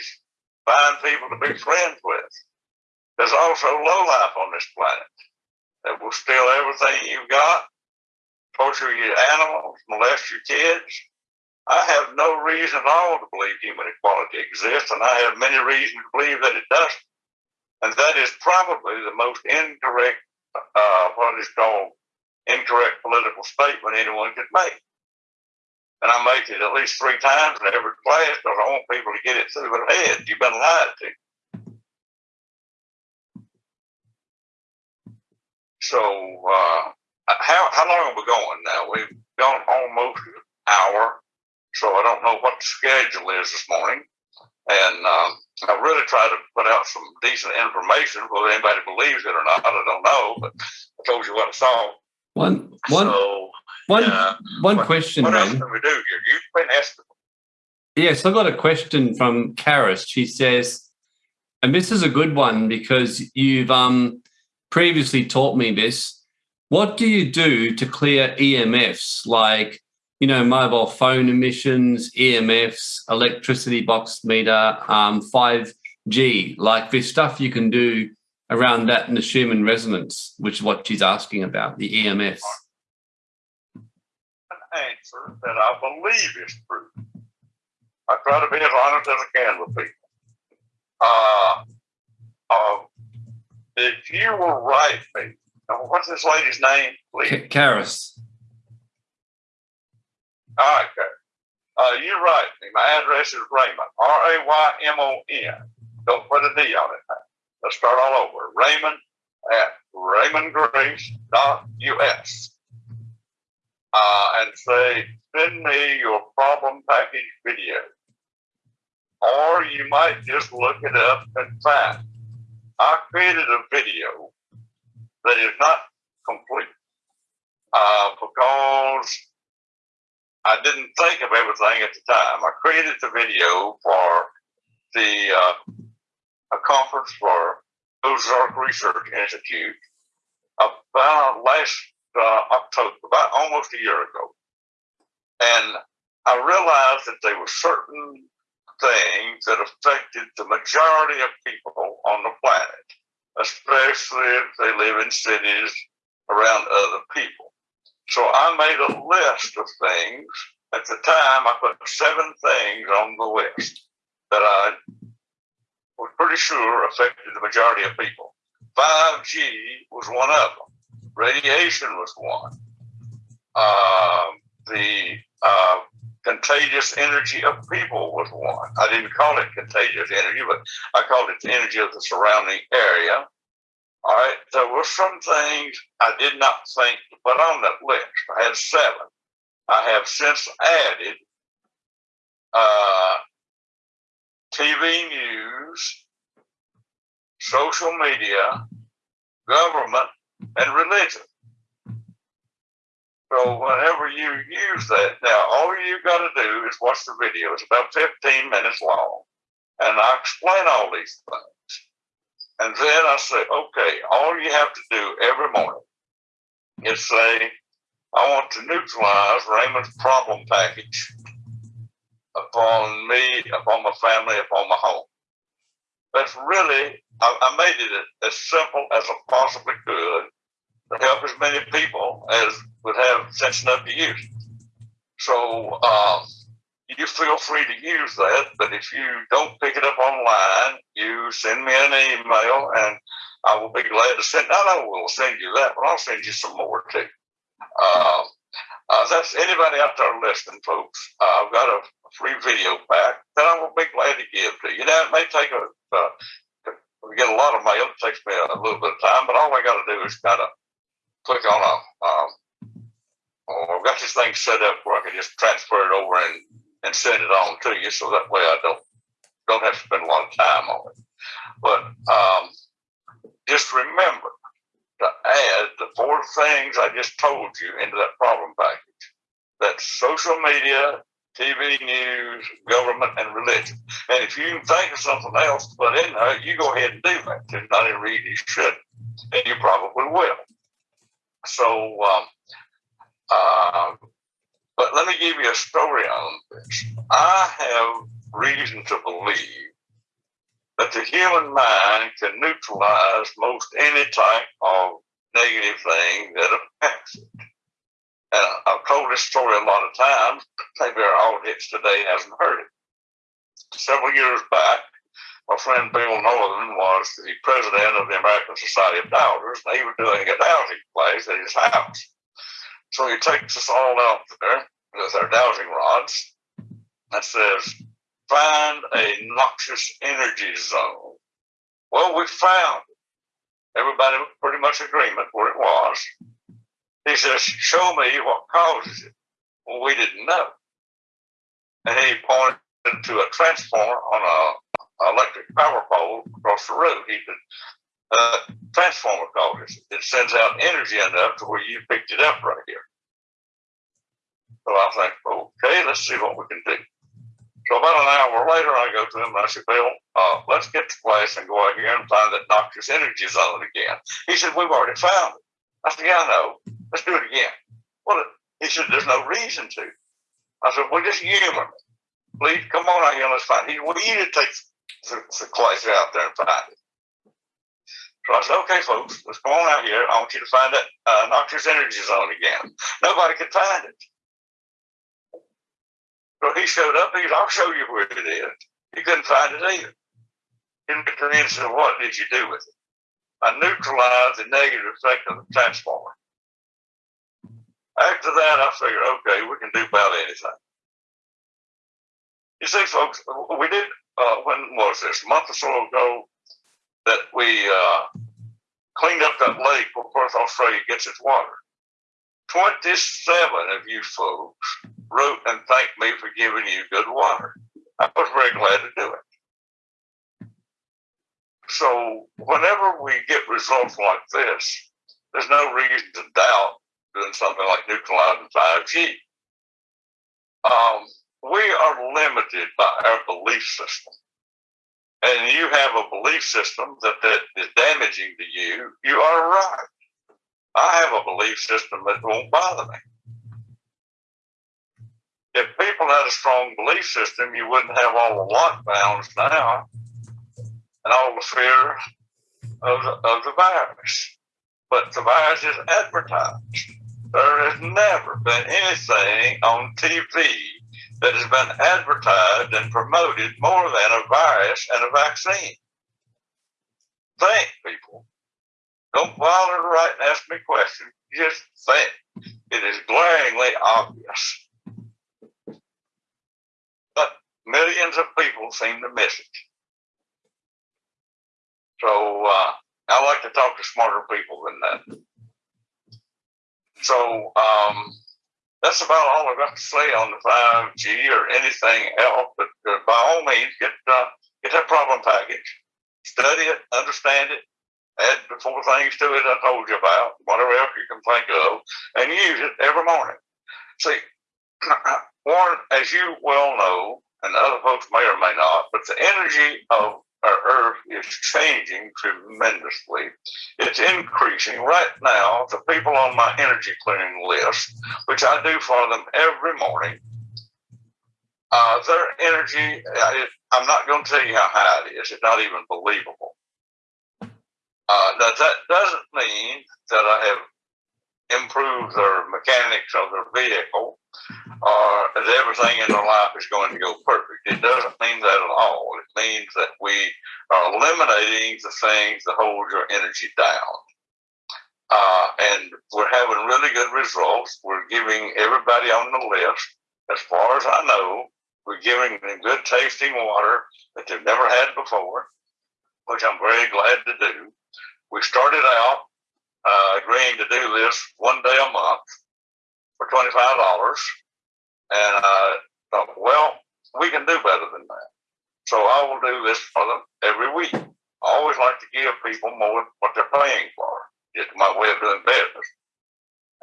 B: fine people to be friends with. There's also low life on this planet that will steal everything you've got, torture your animals, molest your kids. I have no reason at all to believe human equality exists, and I have many reasons to believe that it doesn't. And that is probably the most incorrect, uh, what is called incorrect political statement anyone could make. And I make it at least three times in every class because I want people to get it through their head. You've been lied to. So, uh, how, how long are we going now? We've gone almost an hour. So I don't know what the schedule is this morning. And um, I really try to put out some decent information. Whether anybody believes it or not, I don't know. But I told you what I saw.
A: One, one,
B: so,
A: one,
B: yeah.
A: one
B: what,
A: question,
B: What else can we do here? You've been asking.
A: Yes, I got a question from Karis. She says, and this is a good one because you've um, previously taught me this. What do you do to clear EMFs like, you know, mobile phone emissions, EMFs, electricity box meter, um, 5G, like this stuff you can do around that in the Schumann resonance, which is what she's asking about, the E EMFs.
B: an answer that I believe is true. I try to be as honest as I can with people. Uh, uh, if you will write me, what's this lady's name, please?
A: Karis.
B: All right, okay. Uh, you write me. My address is Raymond, R A Y M O N. Don't put a D on it. Let's start all over. Raymond at raymondgrace.us. Uh, and say, send me your problem package video. Or you might just look it up and find. I created a video that is not complete uh, because I didn't think of everything at the time. I created the video for the uh, a conference for Ozark Research Institute about last uh, October, about almost a year ago, and I realized that there were certain things that affected the majority of people on the planet, especially if they live in cities around other people. So I made a list of things. At the time, I put seven things on the list that I was pretty sure affected the majority of people. 5G was one of them. Radiation was one. Uh, the uh, contagious energy of people was one. I didn't call it contagious energy, but I called it the energy of the surrounding area. All right, there were some things I did not think to put on that list. I had seven. I have since added uh, TV news, social media, government, and religion. So whenever you use that, now all you got to do is watch the video. It's about 15 minutes long. And I explain all these things. And then I say, okay, all you have to do every morning is say, I want to neutralize Raymond's problem package upon me, upon my family, upon my home. That's really, I, I made it as simple as I possibly could to help as many people as would have sense enough to use. So um, you feel free to use that, but if you don't pick it up online, you send me an email and I will be glad to send. Not only will send you that, but I'll send you some more too. Uh, uh, that's anybody out there listening, folks. Uh, I've got a free video pack that I will be glad to give to you. Now, it may take a, uh, we get a lot of mail, it takes me a, a little bit of time, but all I got to do is kind of click on a, um, oh, I've got this thing set up where I can just transfer it over and, and send it on to you, so that way I don't don't have to spend a lot of time on it. But um, just remember to add the four things I just told you into that problem package. That's social media, TV news, government, and religion. And if you think of something else to put in there, you go ahead and do that. There's not any reason you should, and you probably will. So, um, uh, but let me give you a story on this. I have reason to believe that the human mind can neutralize most any type of negative thing that affects it. And I've told this story a lot of times. Maybe our audience today hasn't heard it. Several years back, my friend Bill Northern was the president of the American Society of Dowsers, and he was doing a dowsing class at his house. So he takes us all out there with our dowsing rods and says, find a noxious energy zone. Well, we found it. Everybody pretty much agreement where it was. He says, show me what causes it. Well, we didn't know. And he pointed to a transformer on a electric power pole across the road. He said, uh, transformer causes it. It sends out energy enough to where you picked it up right here. So I think, okay, let's see what we can do. So about an hour later, I go to him and I said, Bill, uh, let's get to place and go out here and find that noxious energy zone again. He said, we've already found it. I said, yeah, I know. Let's do it again. Well, he said, there's no reason to. I said, well, just me. Please come on out here let's find it. He said, well, you need to take the, the place out there and find it. So I said, okay, folks, let's go on out here. I want you to find that uh, noxious energy zone again. Nobody could find it. So he showed up. He said, I'll show you where it is. He couldn't find it either. He said, What did you do with it? I neutralized the negative effect of the transformer. After that, I figured, okay, we can do about anything. You see, folks, we did, uh, when was this, a month or so ago, that we uh, cleaned up that lake where Perth, Australia gets its water. 27 of you folks wrote and thanked me for giving you good water. I was very glad to do it. So whenever we get results like this, there's no reason to doubt doing something like neutralizing 5G. Um, we are limited by our belief system. And you have a belief system that, that is damaging to you, you are right. I have a belief system that won't bother me if people had a strong belief system, you wouldn't have all the lockdowns now and all the fear of the, of the virus. But the virus is advertised. There has never been anything on TV that has been advertised and promoted more than a virus and a vaccine. Think, people. Don't bother to write and ask me questions. Just think. It is glaringly obvious But millions of people seem to miss it. So uh, I like to talk to smarter people than that. So um, that's about all I've got to say on the 5G or anything else. But uh, by all means, get uh, get that problem package, study it, understand it, add the four things to it I told you about, whatever else you can think of, and use it every morning. See, Warren, as you well know, and other folks may or may not, but the energy of our Earth is changing tremendously. It's increasing. Right now, the people on my energy clearing list, which I do for them every morning, uh, their energy, uh, it, I'm not going to tell you how high it is. It's not even believable. Uh, that, that doesn't mean that I have improved their mechanics of their vehicle or that everything in their life is going to go perfect. It doesn't mean that at all. It means that we are eliminating the things that hold your energy down. Uh, and we're having really good results. We're giving everybody on the list, as far as I know, we're giving them good tasting water that they've never had before, which I'm very glad to do. We started out uh, agreeing to do this one day a month for $25. And I thought, well, we can do better than that. So I will do this for them every week. I always like to give people more what they're paying for. It's my way of doing business.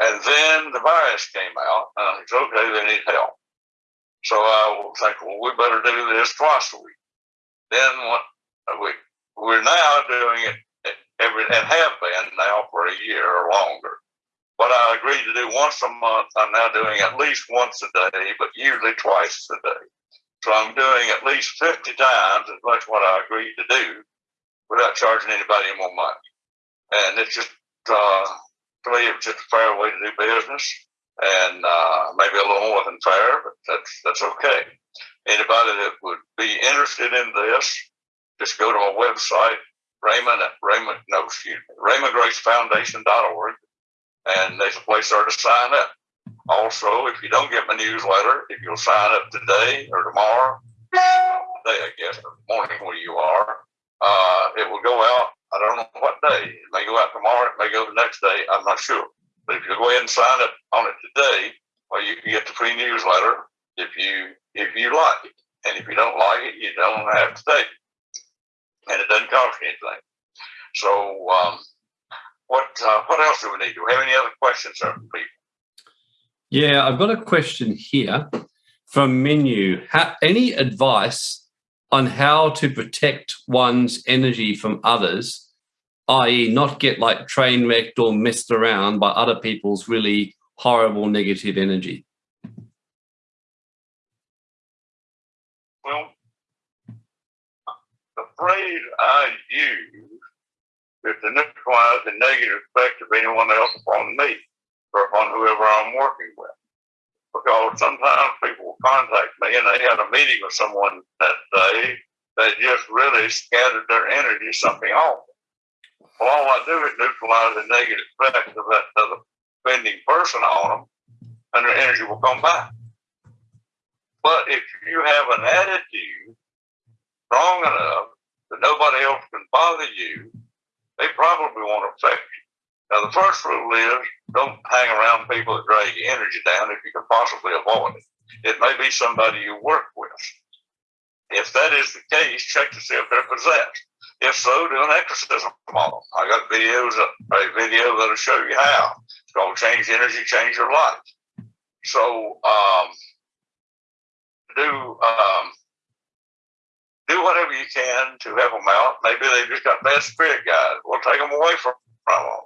B: And then the virus came out, and I said, okay, they need help. So I will think, well, we better do this twice a week. Then what we we're now doing it every and have been now for a year or longer. What I agreed to do once a month, I'm now doing at least once a day, but usually twice a day. So I'm doing at least 50 times as much what I agreed to do without charging anybody more money. And it's just, uh, to me, it's just a fair way to do business and uh, maybe a little more than fair, but that's, that's okay. Anybody that would be interested in this, just go to my website, Raymond Raymond, no, excuse me, RaymondGraceFoundation.org, and there's a place there to sign up. Also, if you don't get my newsletter, if you'll sign up today or tomorrow, today, I guess, or morning where you are, uh, it will go out. I don't know what day. It may go out tomorrow. It may go the next day. I'm not sure. But if you go ahead and sign up on it today, well, you can get the free newsletter if you if you like it. And if you don't like it, you don't have to take it. And it doesn't cost anything. So, um, what uh, what else do we need? Do we have any other questions from people?
A: Yeah, I've got a question here from Menu. any advice on how to protect one's energy from others, i.e. not get like train wrecked or messed around by other people's really horrible negative energy?
B: Well, the phrase I use is to neutralize the negative effect of anyone else upon me or upon whoever I'm working with. Because sometimes people contact me and they had a meeting with someone that day that just really scattered their energy something awful. Well, all I do is neutralize the negative effect of that other offending person on them and their energy will come back. But if you have an attitude strong enough that nobody else can bother you, they probably won't affect you. Now, the first rule is don't hang around people that drag your energy down if you can possibly avoid it. It may be somebody you work with. If that is the case, check to see if they're possessed. If so, do an exorcism them. I got videos, a video that'll show you how. It's called Change Energy, Change Your Life. So, um, do um, do whatever you can to help them out. Maybe they've just got bad spirit guides. We'll take them away from, from them.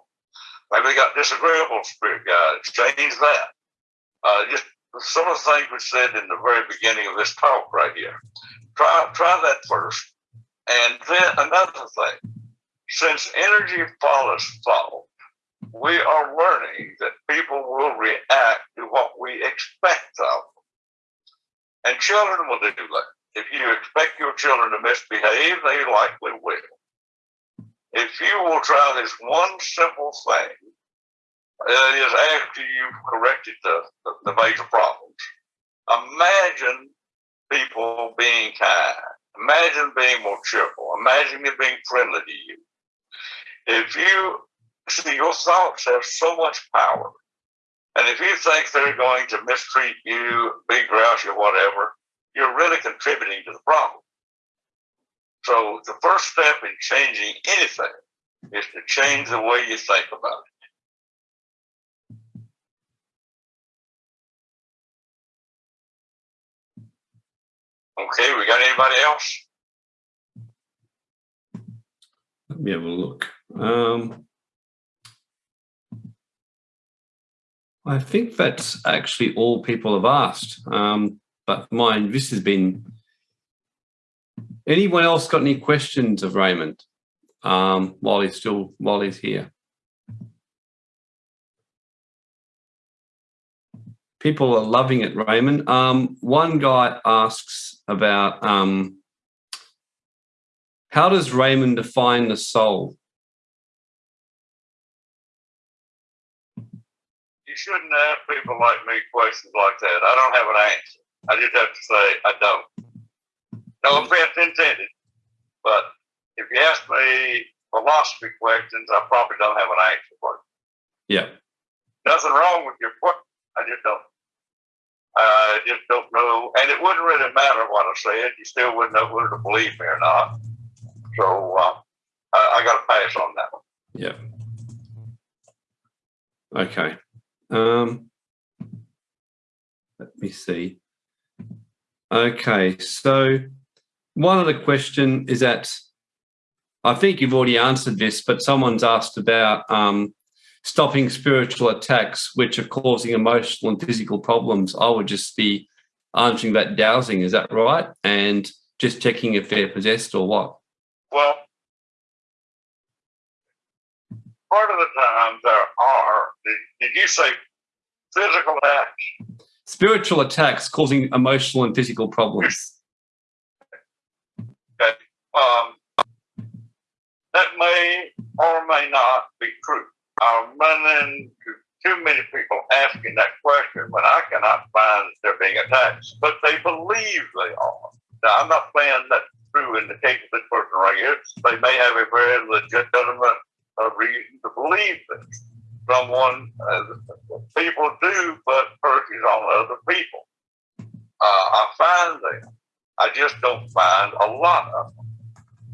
B: Maybe they got disagreeable spirit guides. Change that. Uh, just some of the things we said in the very beginning of this talk right here. Try try that first. And then another thing, since energy follows thought, we are learning that people will react to what we expect of them. And children will do that. If you expect your children to misbehave, they likely will. If you will try this one simple thing, that is after you've corrected the, the, the major problems, imagine people being kind. Imagine being more cheerful. Imagine it being friendly to you. If you see your thoughts have so much power, and if you think they're going to mistreat you, be grouchy or whatever, you're really contributing to the problem. So the first step in changing anything is to change the way you think about it. Okay, we got anybody else?
A: Let me have a look. Um, I think that's actually all people have asked. Um, but mine, this has been. Anyone else got any questions of Raymond um, while he's still while he's here? People are loving it, Raymond. Um, one guy asks about um, how does Raymond define the soul?
B: You shouldn't ask people like me questions like that. I don't have an answer. I just have to say I don't. No offense intended, but if you ask me philosophy questions, I probably don't have an answer for
A: you. Yeah.
B: Nothing wrong with your question. I just don't. I just don't know, and it wouldn't really matter what I said. You still wouldn't know whether to believe me or not. So uh, I, I got to pass on that one.
A: Yeah. Okay. Um, let me see. Okay, so one other question is that I think you've already answered this, but someone's asked about um, stopping spiritual attacks, which are causing emotional and physical problems. I would just be answering that dowsing. Is that right? And just checking if they're possessed or what?
B: Well, part of the time there are, did, you say physical attacks?
A: Spiritual attacks causing emotional and physical problems.
B: Okay. Um, that may or may not be true. I'm running too many people asking that question when I cannot find they're being attacked, but they believe they are. Now, I'm not saying that's true in the case of this person right here. They may have a very legitimate uh, reason to believe this. Someone, uh, people do put curses on other people. Uh, I find them. I just don't find a lot of them.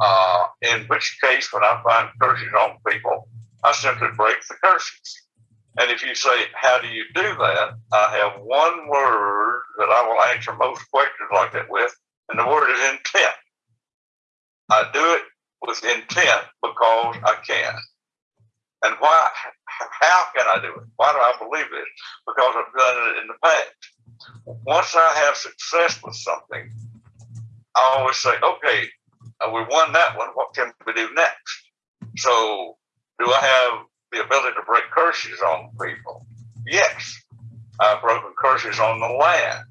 B: Uh, in which case, when I find curses on people, I simply break the curses. And if you say, How do you do that? I have one word that I will answer most questions like that with, and the word is intent. I do it with intent because I can. And why? How can I do it? Why do I believe this? Because I've done it in the past. Once I have success with something, I always say, okay, uh, we won that one. What can we do next? So, do I have the ability to break curses on people? Yes. I've broken curses on the land.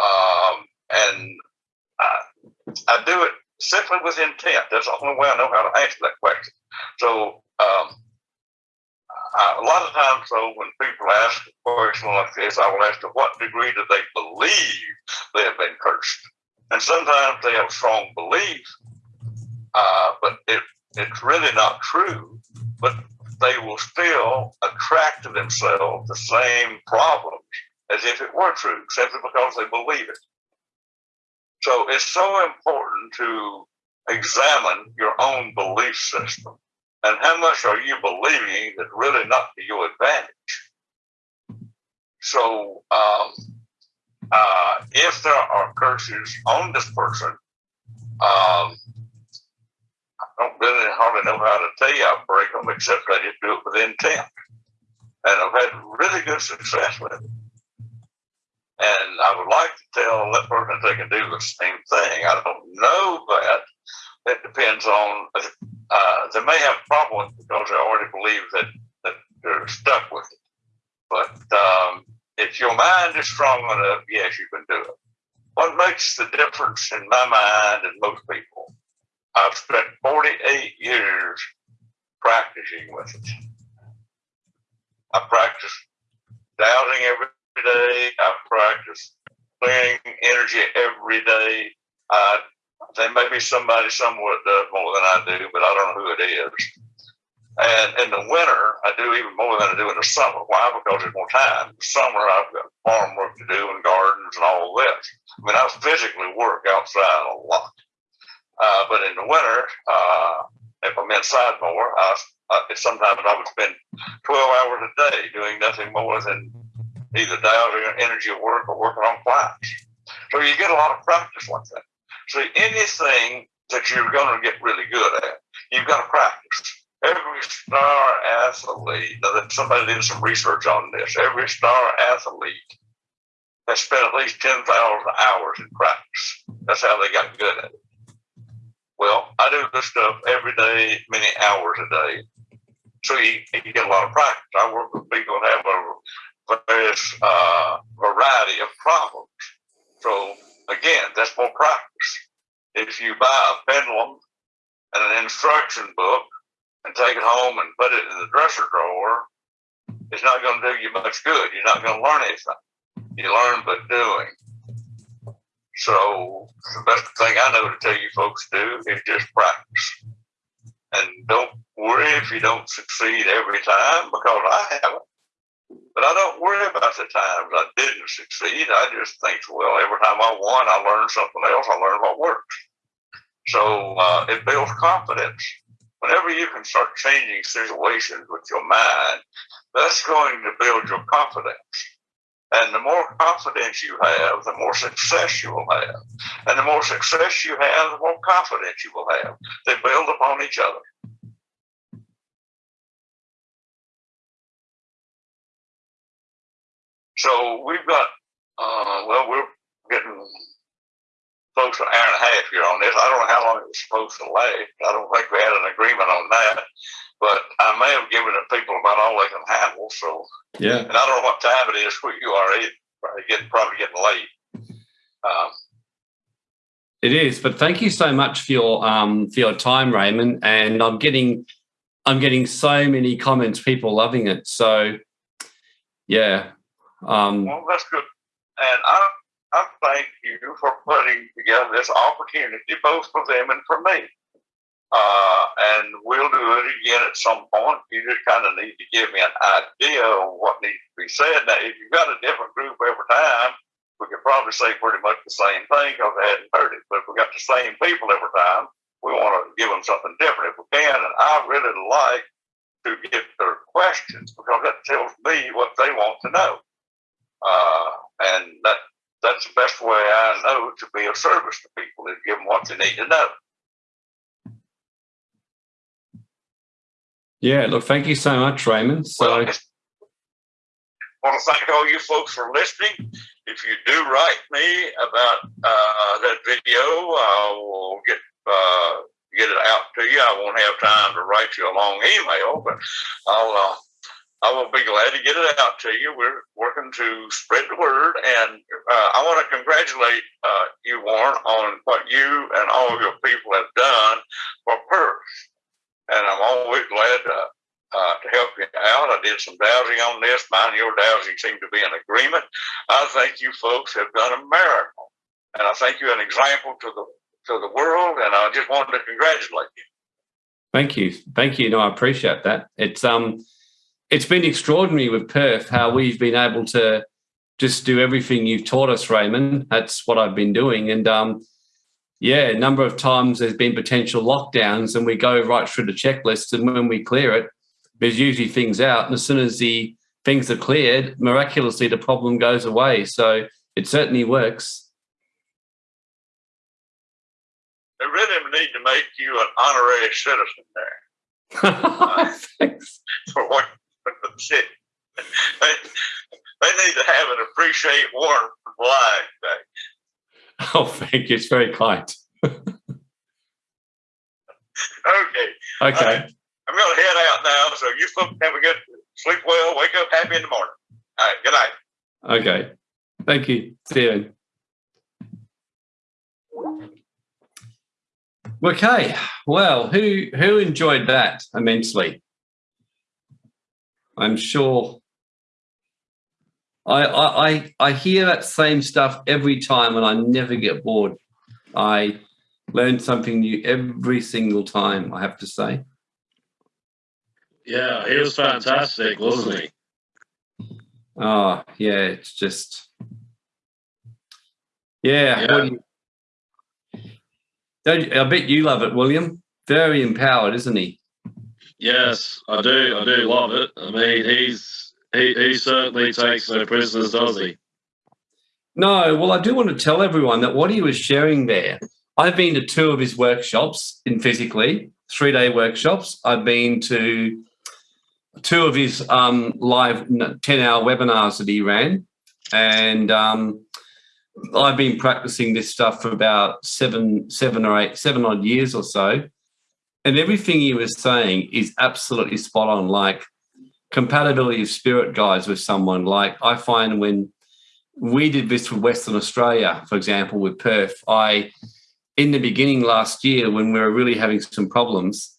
B: Um, and I, I do it simply with intent. That's the only way I know how to answer that question. So, um, I, a lot of times, though, when people ask a question like this, I will ask to what degree do they believe they have been cursed? And sometimes they have strong beliefs, uh, but it, it's really not true. But they will still attract to themselves the same problems as if it were true, simply because they believe it. So it's so important to examine your own belief system and how much are you believing that really not to your advantage. So um, uh, if there are curses on this person, um, I don't really hardly know how to tell you I break them except I just do it with intent. And I've had really good success with it. And I would like to tell that person they can do the same thing. I don't know that. It depends on, uh, they may have problems because they already believe that, that they're stuck with it. But um, if your mind is strong enough, yes, you can do it. What makes the difference in my mind and most people? I've spent 48 years practicing with it. I practice dowsing every day. I practice clearing energy every day. I, there may be somebody somewhere that does more than I do, but I don't know who it is. And in the winter, I do even more than I do in the summer. Why? Because there's more time. In the summer, I've got farm work to do and gardens and all this. I mean, I physically work outside a lot. Uh, but in the winter, uh, if I'm inside more, I, uh, sometimes I would spend 12 hours a day doing nothing more than either dowsing energy work or working on clients. So you get a lot of practice like that. So anything that you're going to get really good at, you've got to practice every star athlete, now somebody did some research on this, every star athlete has spent at least 10,000 hours in practice. That's how they got good at it. Well, I do this stuff every day, many hours a day. So you, you get a lot of practice. I work with people that have a various uh, variety of problems. So again, that's more practice. If you buy a pendulum and an instruction book and take it home and put it in the dresser drawer, it's not going to do you much good. You're not going to learn anything. You learn by doing. So the best thing I know to tell you folks do is just practice. And don't worry if you don't succeed every time because I haven't. But I don't worry about the times I didn't succeed. I just think, well, every time I won, I learned something else. I learned what works. So uh, it builds confidence whenever you can start changing situations with your mind, that's going to build your confidence. And the more confidence you have, the more success you will have. And the more success you have, the more confidence you will have. They build upon each other. So we've got, uh, well, we're close to an hour and a half here on this. I don't know how long it was supposed to last. I don't think we had an agreement on that. But I may have given the people about all they can handle. So
A: yeah,
B: and I don't know what time it is where you are. It's probably getting probably getting late. Um,
A: it is, but thank you so much for your um, for your time, Raymond. And I'm getting I'm getting so many comments, people loving it. So yeah. Um,
B: well, that's good. And I I thank you for putting together this opportunity, both for them and for me. Uh, and we'll do it again at some point. You just kind of need to give me an idea of what needs to be said. Now, if you've got a different group every time, we could probably say pretty much the same thing because they hadn't heard it. But if we got the same people every time, we want to give them something different if we can. And I really like to get their questions because that tells me what they want to know. Uh, and that that's the best way I know to be of service to people is give them what they need to know.
A: Yeah, look, thank you so much, Raymond. So, well, I
B: want to thank all you folks for listening. If you do write me about uh, that video, I will get uh, get it out to you. I won't have time to write you a long email, but I'll uh, I will be glad to get it out to you. We're working to spread the word, and uh, I want to congratulate uh, you, Warren, on what you and all your people have done for Perth and I'm always glad to, uh, to help you out. I did some dowsing on this. Mine and your dowsing seem to be in agreement. I think you folks have done a miracle, and I think you're an example to the to the world. And I just wanted to congratulate you.
A: Thank you, thank you. No, I appreciate that. It's um, it's been extraordinary with Perth how we've been able to just do everything you've taught us, Raymond. That's what I've been doing, and um, yeah, a number of times there's been potential lockdowns and we go right through the checklist and when we clear it, there's usually things out. And as soon as the things are cleared, miraculously the problem goes away. So it certainly works.
B: They really need to make you an honorary citizen there. uh,
A: Thanks.
B: For what city. They, they need to have an appreciate Warren flag back.
A: Oh, thank you. It's very kind.
B: okay.
A: Okay.
B: Uh, I'm going to head out now. So you folks have a good sleep well, wake up happy in the morning. All right. Good night.
A: Okay. Thank you, Stephen. Okay. Well, who who enjoyed that immensely? I'm sure I, I I hear that same stuff every time and I never get bored. I learn something new every single time, I have to say.
C: Yeah, he was fantastic, wasn't he?
A: Oh, ah, yeah, it's just yeah. yeah. You, I bet you love it, William. Very empowered, isn't he?
C: Yes, I do. I do love it. I mean, he's he, he certainly takes no prisoners, does he?
A: No, well, I do want to tell everyone that what he was sharing there, I've been to two of his workshops in physically, three day workshops. I've been to two of his um, live 10 hour webinars that he ran. And um, I've been practicing this stuff for about seven, seven or eight, seven odd years or so. And everything he was saying is absolutely spot on. Like compatibility of spirit guides with someone. Like I find when we did this with Western Australia, for example, with Perth, I, in the beginning last year, when we were really having some problems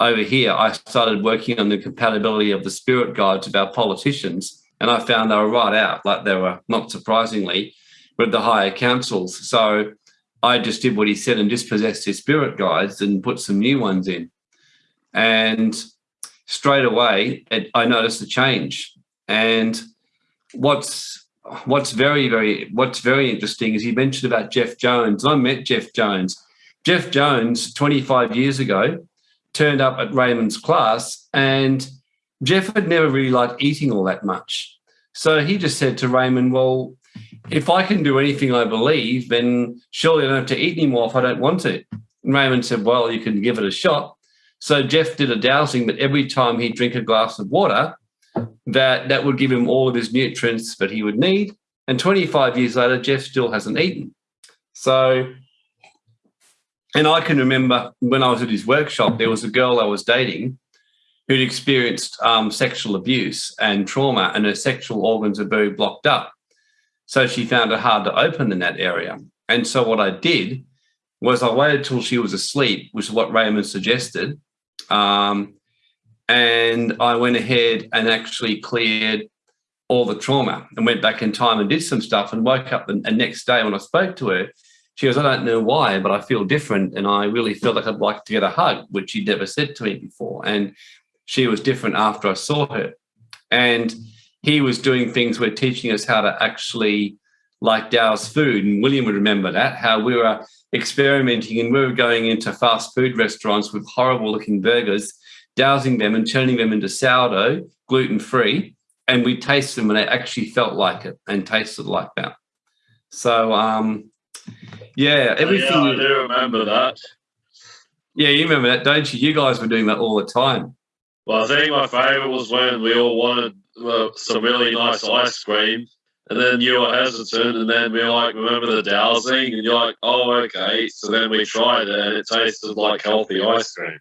A: over here, I started working on the compatibility of the spirit guides of our politicians. And I found they were right out, like they were, not surprisingly, with the higher councils. So I just did what he said and dispossessed his spirit guides and put some new ones in. And straight away, it, I noticed a change. And what's what's very very what's very interesting is he mentioned about Jeff Jones. I met Jeff Jones. Jeff Jones, 25 years ago, turned up at Raymond's class, and Jeff had never really liked eating all that much. So he just said to Raymond, "Well, if I can do anything I believe, then surely I don't have to eat anymore if I don't want to." And Raymond said, "Well, you can give it a shot." So Jeff did a dowsing, but every time he'd drink a glass of water, that that would give him all of his nutrients that he would need. And 25 years later, Jeff still hasn't eaten. So, and I can remember when I was at his workshop, there was a girl I was dating who'd experienced um, sexual abuse and trauma, and her sexual organs are very blocked up. So she found it hard to open in that area. And so what I did was I waited till she was asleep, which is what Raymond suggested. Um, and I went ahead and actually cleared all the trauma and went back in time and did some stuff and woke up the, the next day when I spoke to her, she goes, I don't know why, but I feel different. And I really feel like I'd like to get a hug, which she'd never said to me before. And she was different after I saw her. And he was doing things where teaching us how to actually like dowse food. And William would remember that, how we were experimenting and we were going into fast food restaurants with horrible looking burgers, dowsing them and turning them into sourdough, gluten free. And we taste them and they actually felt like it and tasted like that. So, um, yeah, everything.
C: Yeah, I do remember that.
A: Yeah, you remember that, don't you? You guys were doing that all the time.
C: Well, I think my favourite was when we all wanted uh, some really nice ice cream, and then you were hesitant, and then we were like, remember the dowsing? And you're like, oh, okay. So then we tried it, and it tasted like healthy ice cream.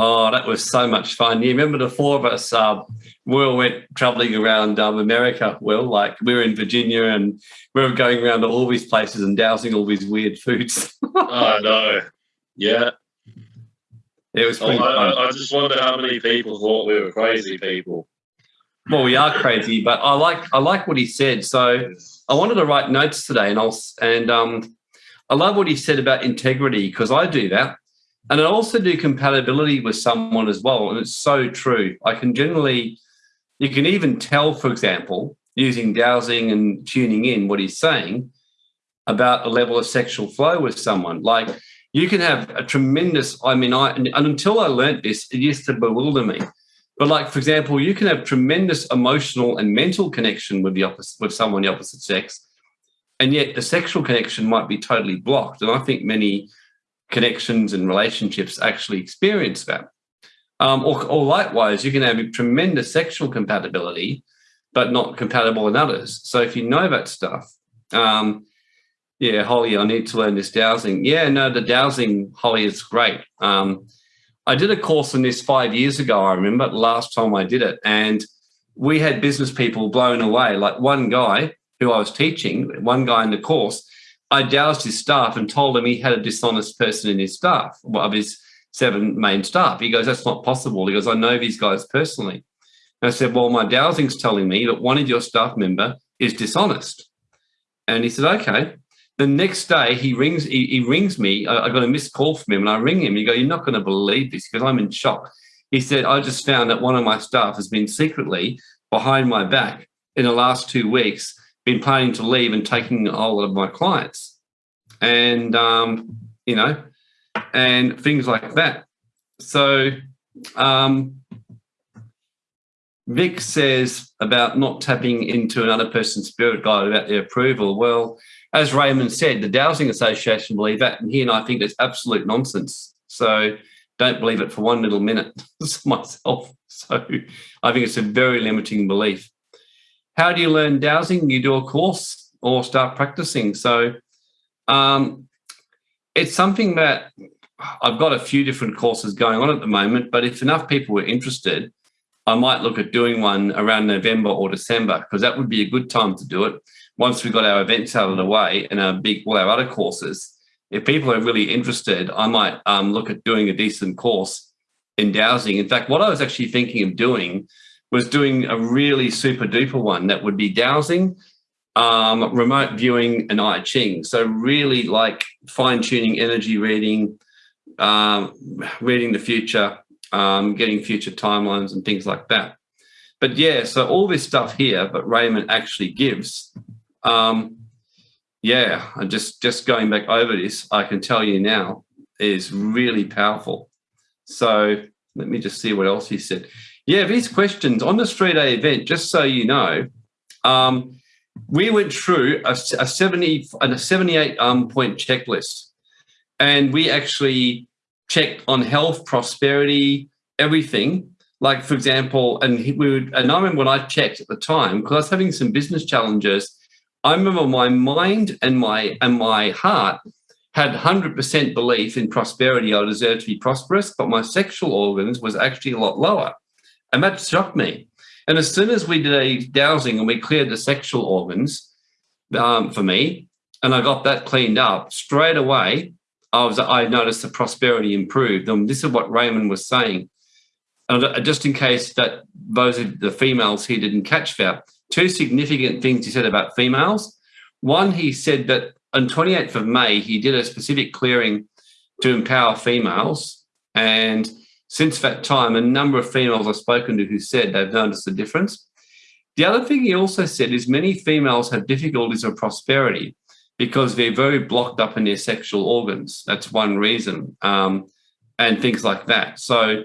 A: Oh, that was so much fun. You remember the four of us, uh, we all went traveling around um, America, Well, like we were in Virginia and we were going around to all these places and dowsing all these weird foods.
C: I know. Yeah.
A: It was
C: oh, I, I, just wonder how many people thought we were crazy people.
A: Well, we are crazy, but I like I like what he said. So I wanted to write notes today, and I'll and um, I love what he said about integrity because I do that, and I also do compatibility with someone as well, and it's so true. I can generally, you can even tell, for example, using dowsing and tuning in what he's saying about a level of sexual flow with someone, like you can have a tremendous i mean i and until i learned this it used to bewilder me but like for example you can have tremendous emotional and mental connection with the opposite with someone the opposite sex and yet the sexual connection might be totally blocked and i think many connections and relationships actually experience that um, or, or likewise you can have tremendous sexual compatibility but not compatible in others so if you know that stuff um, yeah, Holly, I need to learn this dowsing. Yeah, no, the dowsing, Holly, is great. Um, I did a course on this five years ago, I remember, last time I did it. And we had business people blown away. Like one guy who I was teaching, one guy in the course, I dowsed his staff and told him he had a dishonest person in his staff, of his seven main staff. He goes, That's not possible. He goes, I know these guys personally. And I said, Well, my dowsing's telling me that one of your staff member is dishonest. And he said, Okay. The next day, he rings. He, he rings me. I, I, got a missed call from him, and I ring him. you go, "You're not going to believe this," because I'm in shock. He said, "I just found that one of my staff has been secretly behind my back in the last two weeks, been planning to leave and taking a lot of my clients, and um, you know, and things like that." So, um, Vic says about not tapping into another person's spirit guide about their approval. Well, as Raymond said, the Dowsing Association believe that, and he and I think it's absolute nonsense. So don't believe it for one little minute myself. So I think it's a very limiting belief. How do you learn dowsing? You do a course or start practicing. So um, it's something that I've got a few different courses going on at the moment, but if enough people were interested, I might look at doing one around November or December because that would be a good time to do it once we got our events out of the way and our big all our other courses, if people are really interested, I might um, look at doing a decent course in dowsing. In fact, what I was actually thinking of doing was doing a really super duper one that would be dowsing, um, remote viewing, and I Ching. So really like fine tuning energy reading, um, reading the future, um, getting future timelines and things like that. But yeah, so all this stuff here, but Raymond actually gives um, yeah, and just just going back over this, I can tell you now is really powerful. So let me just see what else he said. Yeah, these questions on the three day event, just so you know, um, we went through a, a 70 a 78 um, point checklist and we actually checked on health, prosperity, everything. Like, for example, and we would, and I remember when I checked at the time, because I was having some business challenges I remember my mind and my and my heart had 100% belief in prosperity. I deserved to be prosperous, but my sexual organs was actually a lot lower. And that shocked me. And as soon as we did a dowsing and we cleared the sexual organs um, for me, and I got that cleaned up straight away, I was I noticed the prosperity improved. And this is what Raymond was saying. And uh, just in case that those of the females here didn't catch that, two significant things he said about females. One, he said that on 28th of May, he did a specific clearing to empower females. And since that time, a number of females I've spoken to who said they've noticed the difference. The other thing he also said is many females have difficulties of prosperity because they're very blocked up in their sexual organs. That's one reason, um, and things like that. So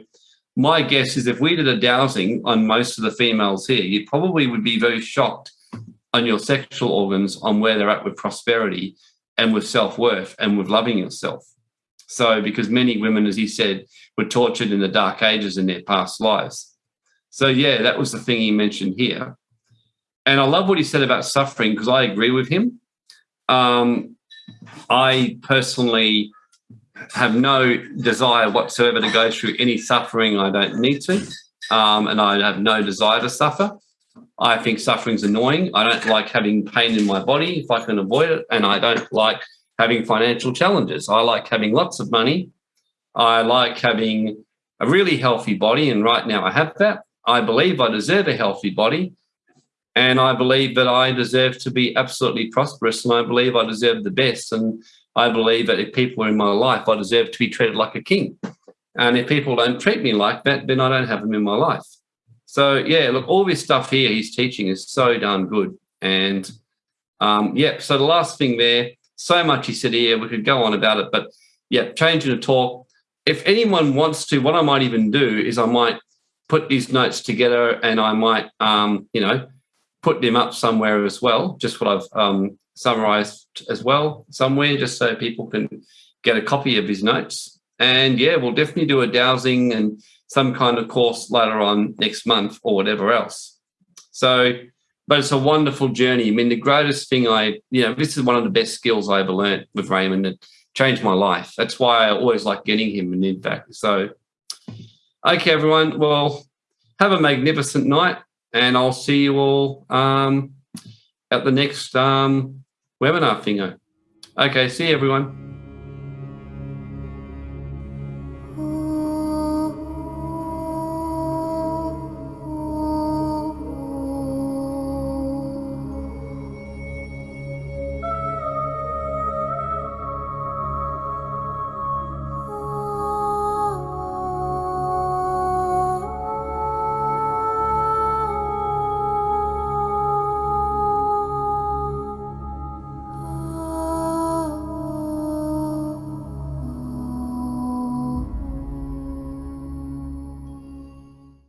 A: my guess is if we did a dowsing on most of the females here, you probably would be very shocked on your sexual organs on where they're at with prosperity and with self-worth and with loving yourself. So because many women, as he said, were tortured in the dark ages in their past lives. So yeah, that was the thing he mentioned here. And I love what he said about suffering because I agree with him. Um, I personally have no desire whatsoever to go through any suffering I don't need to. Um, and I have no desire to suffer. I think suffering's annoying. I don't like having pain in my body if I can avoid it. And I don't like having financial challenges. I like having lots of money. I like having a really healthy body. And right now I have that. I believe I deserve a healthy body. And I believe that I deserve to be absolutely prosperous. And I believe I deserve the best. And I believe that if people are in my life, I deserve to be treated like a king. And if people don't treat me like that, then I don't have them in my life. So yeah, look, all this stuff here he's teaching is so darn good. And um, yeah, so the last thing there, so much he said here, we could go on about it, but yeah, changing the talk. If anyone wants to, what I might even do is I might put these notes together and I might, um, you know, put them up somewhere as well, just what I've um, summarized as well somewhere, just so people can get a copy of his notes. And yeah, we'll definitely do a dowsing and some kind of course later on next month or whatever else. So, but it's a wonderful journey. I mean, the greatest thing I, you know, this is one of the best skills I ever learned with Raymond. It changed my life. That's why I always like getting him. And in fact, so, okay, everyone. Well, have a magnificent night, and I'll see you all um, at the next um, webinar thingo. Okay, see everyone.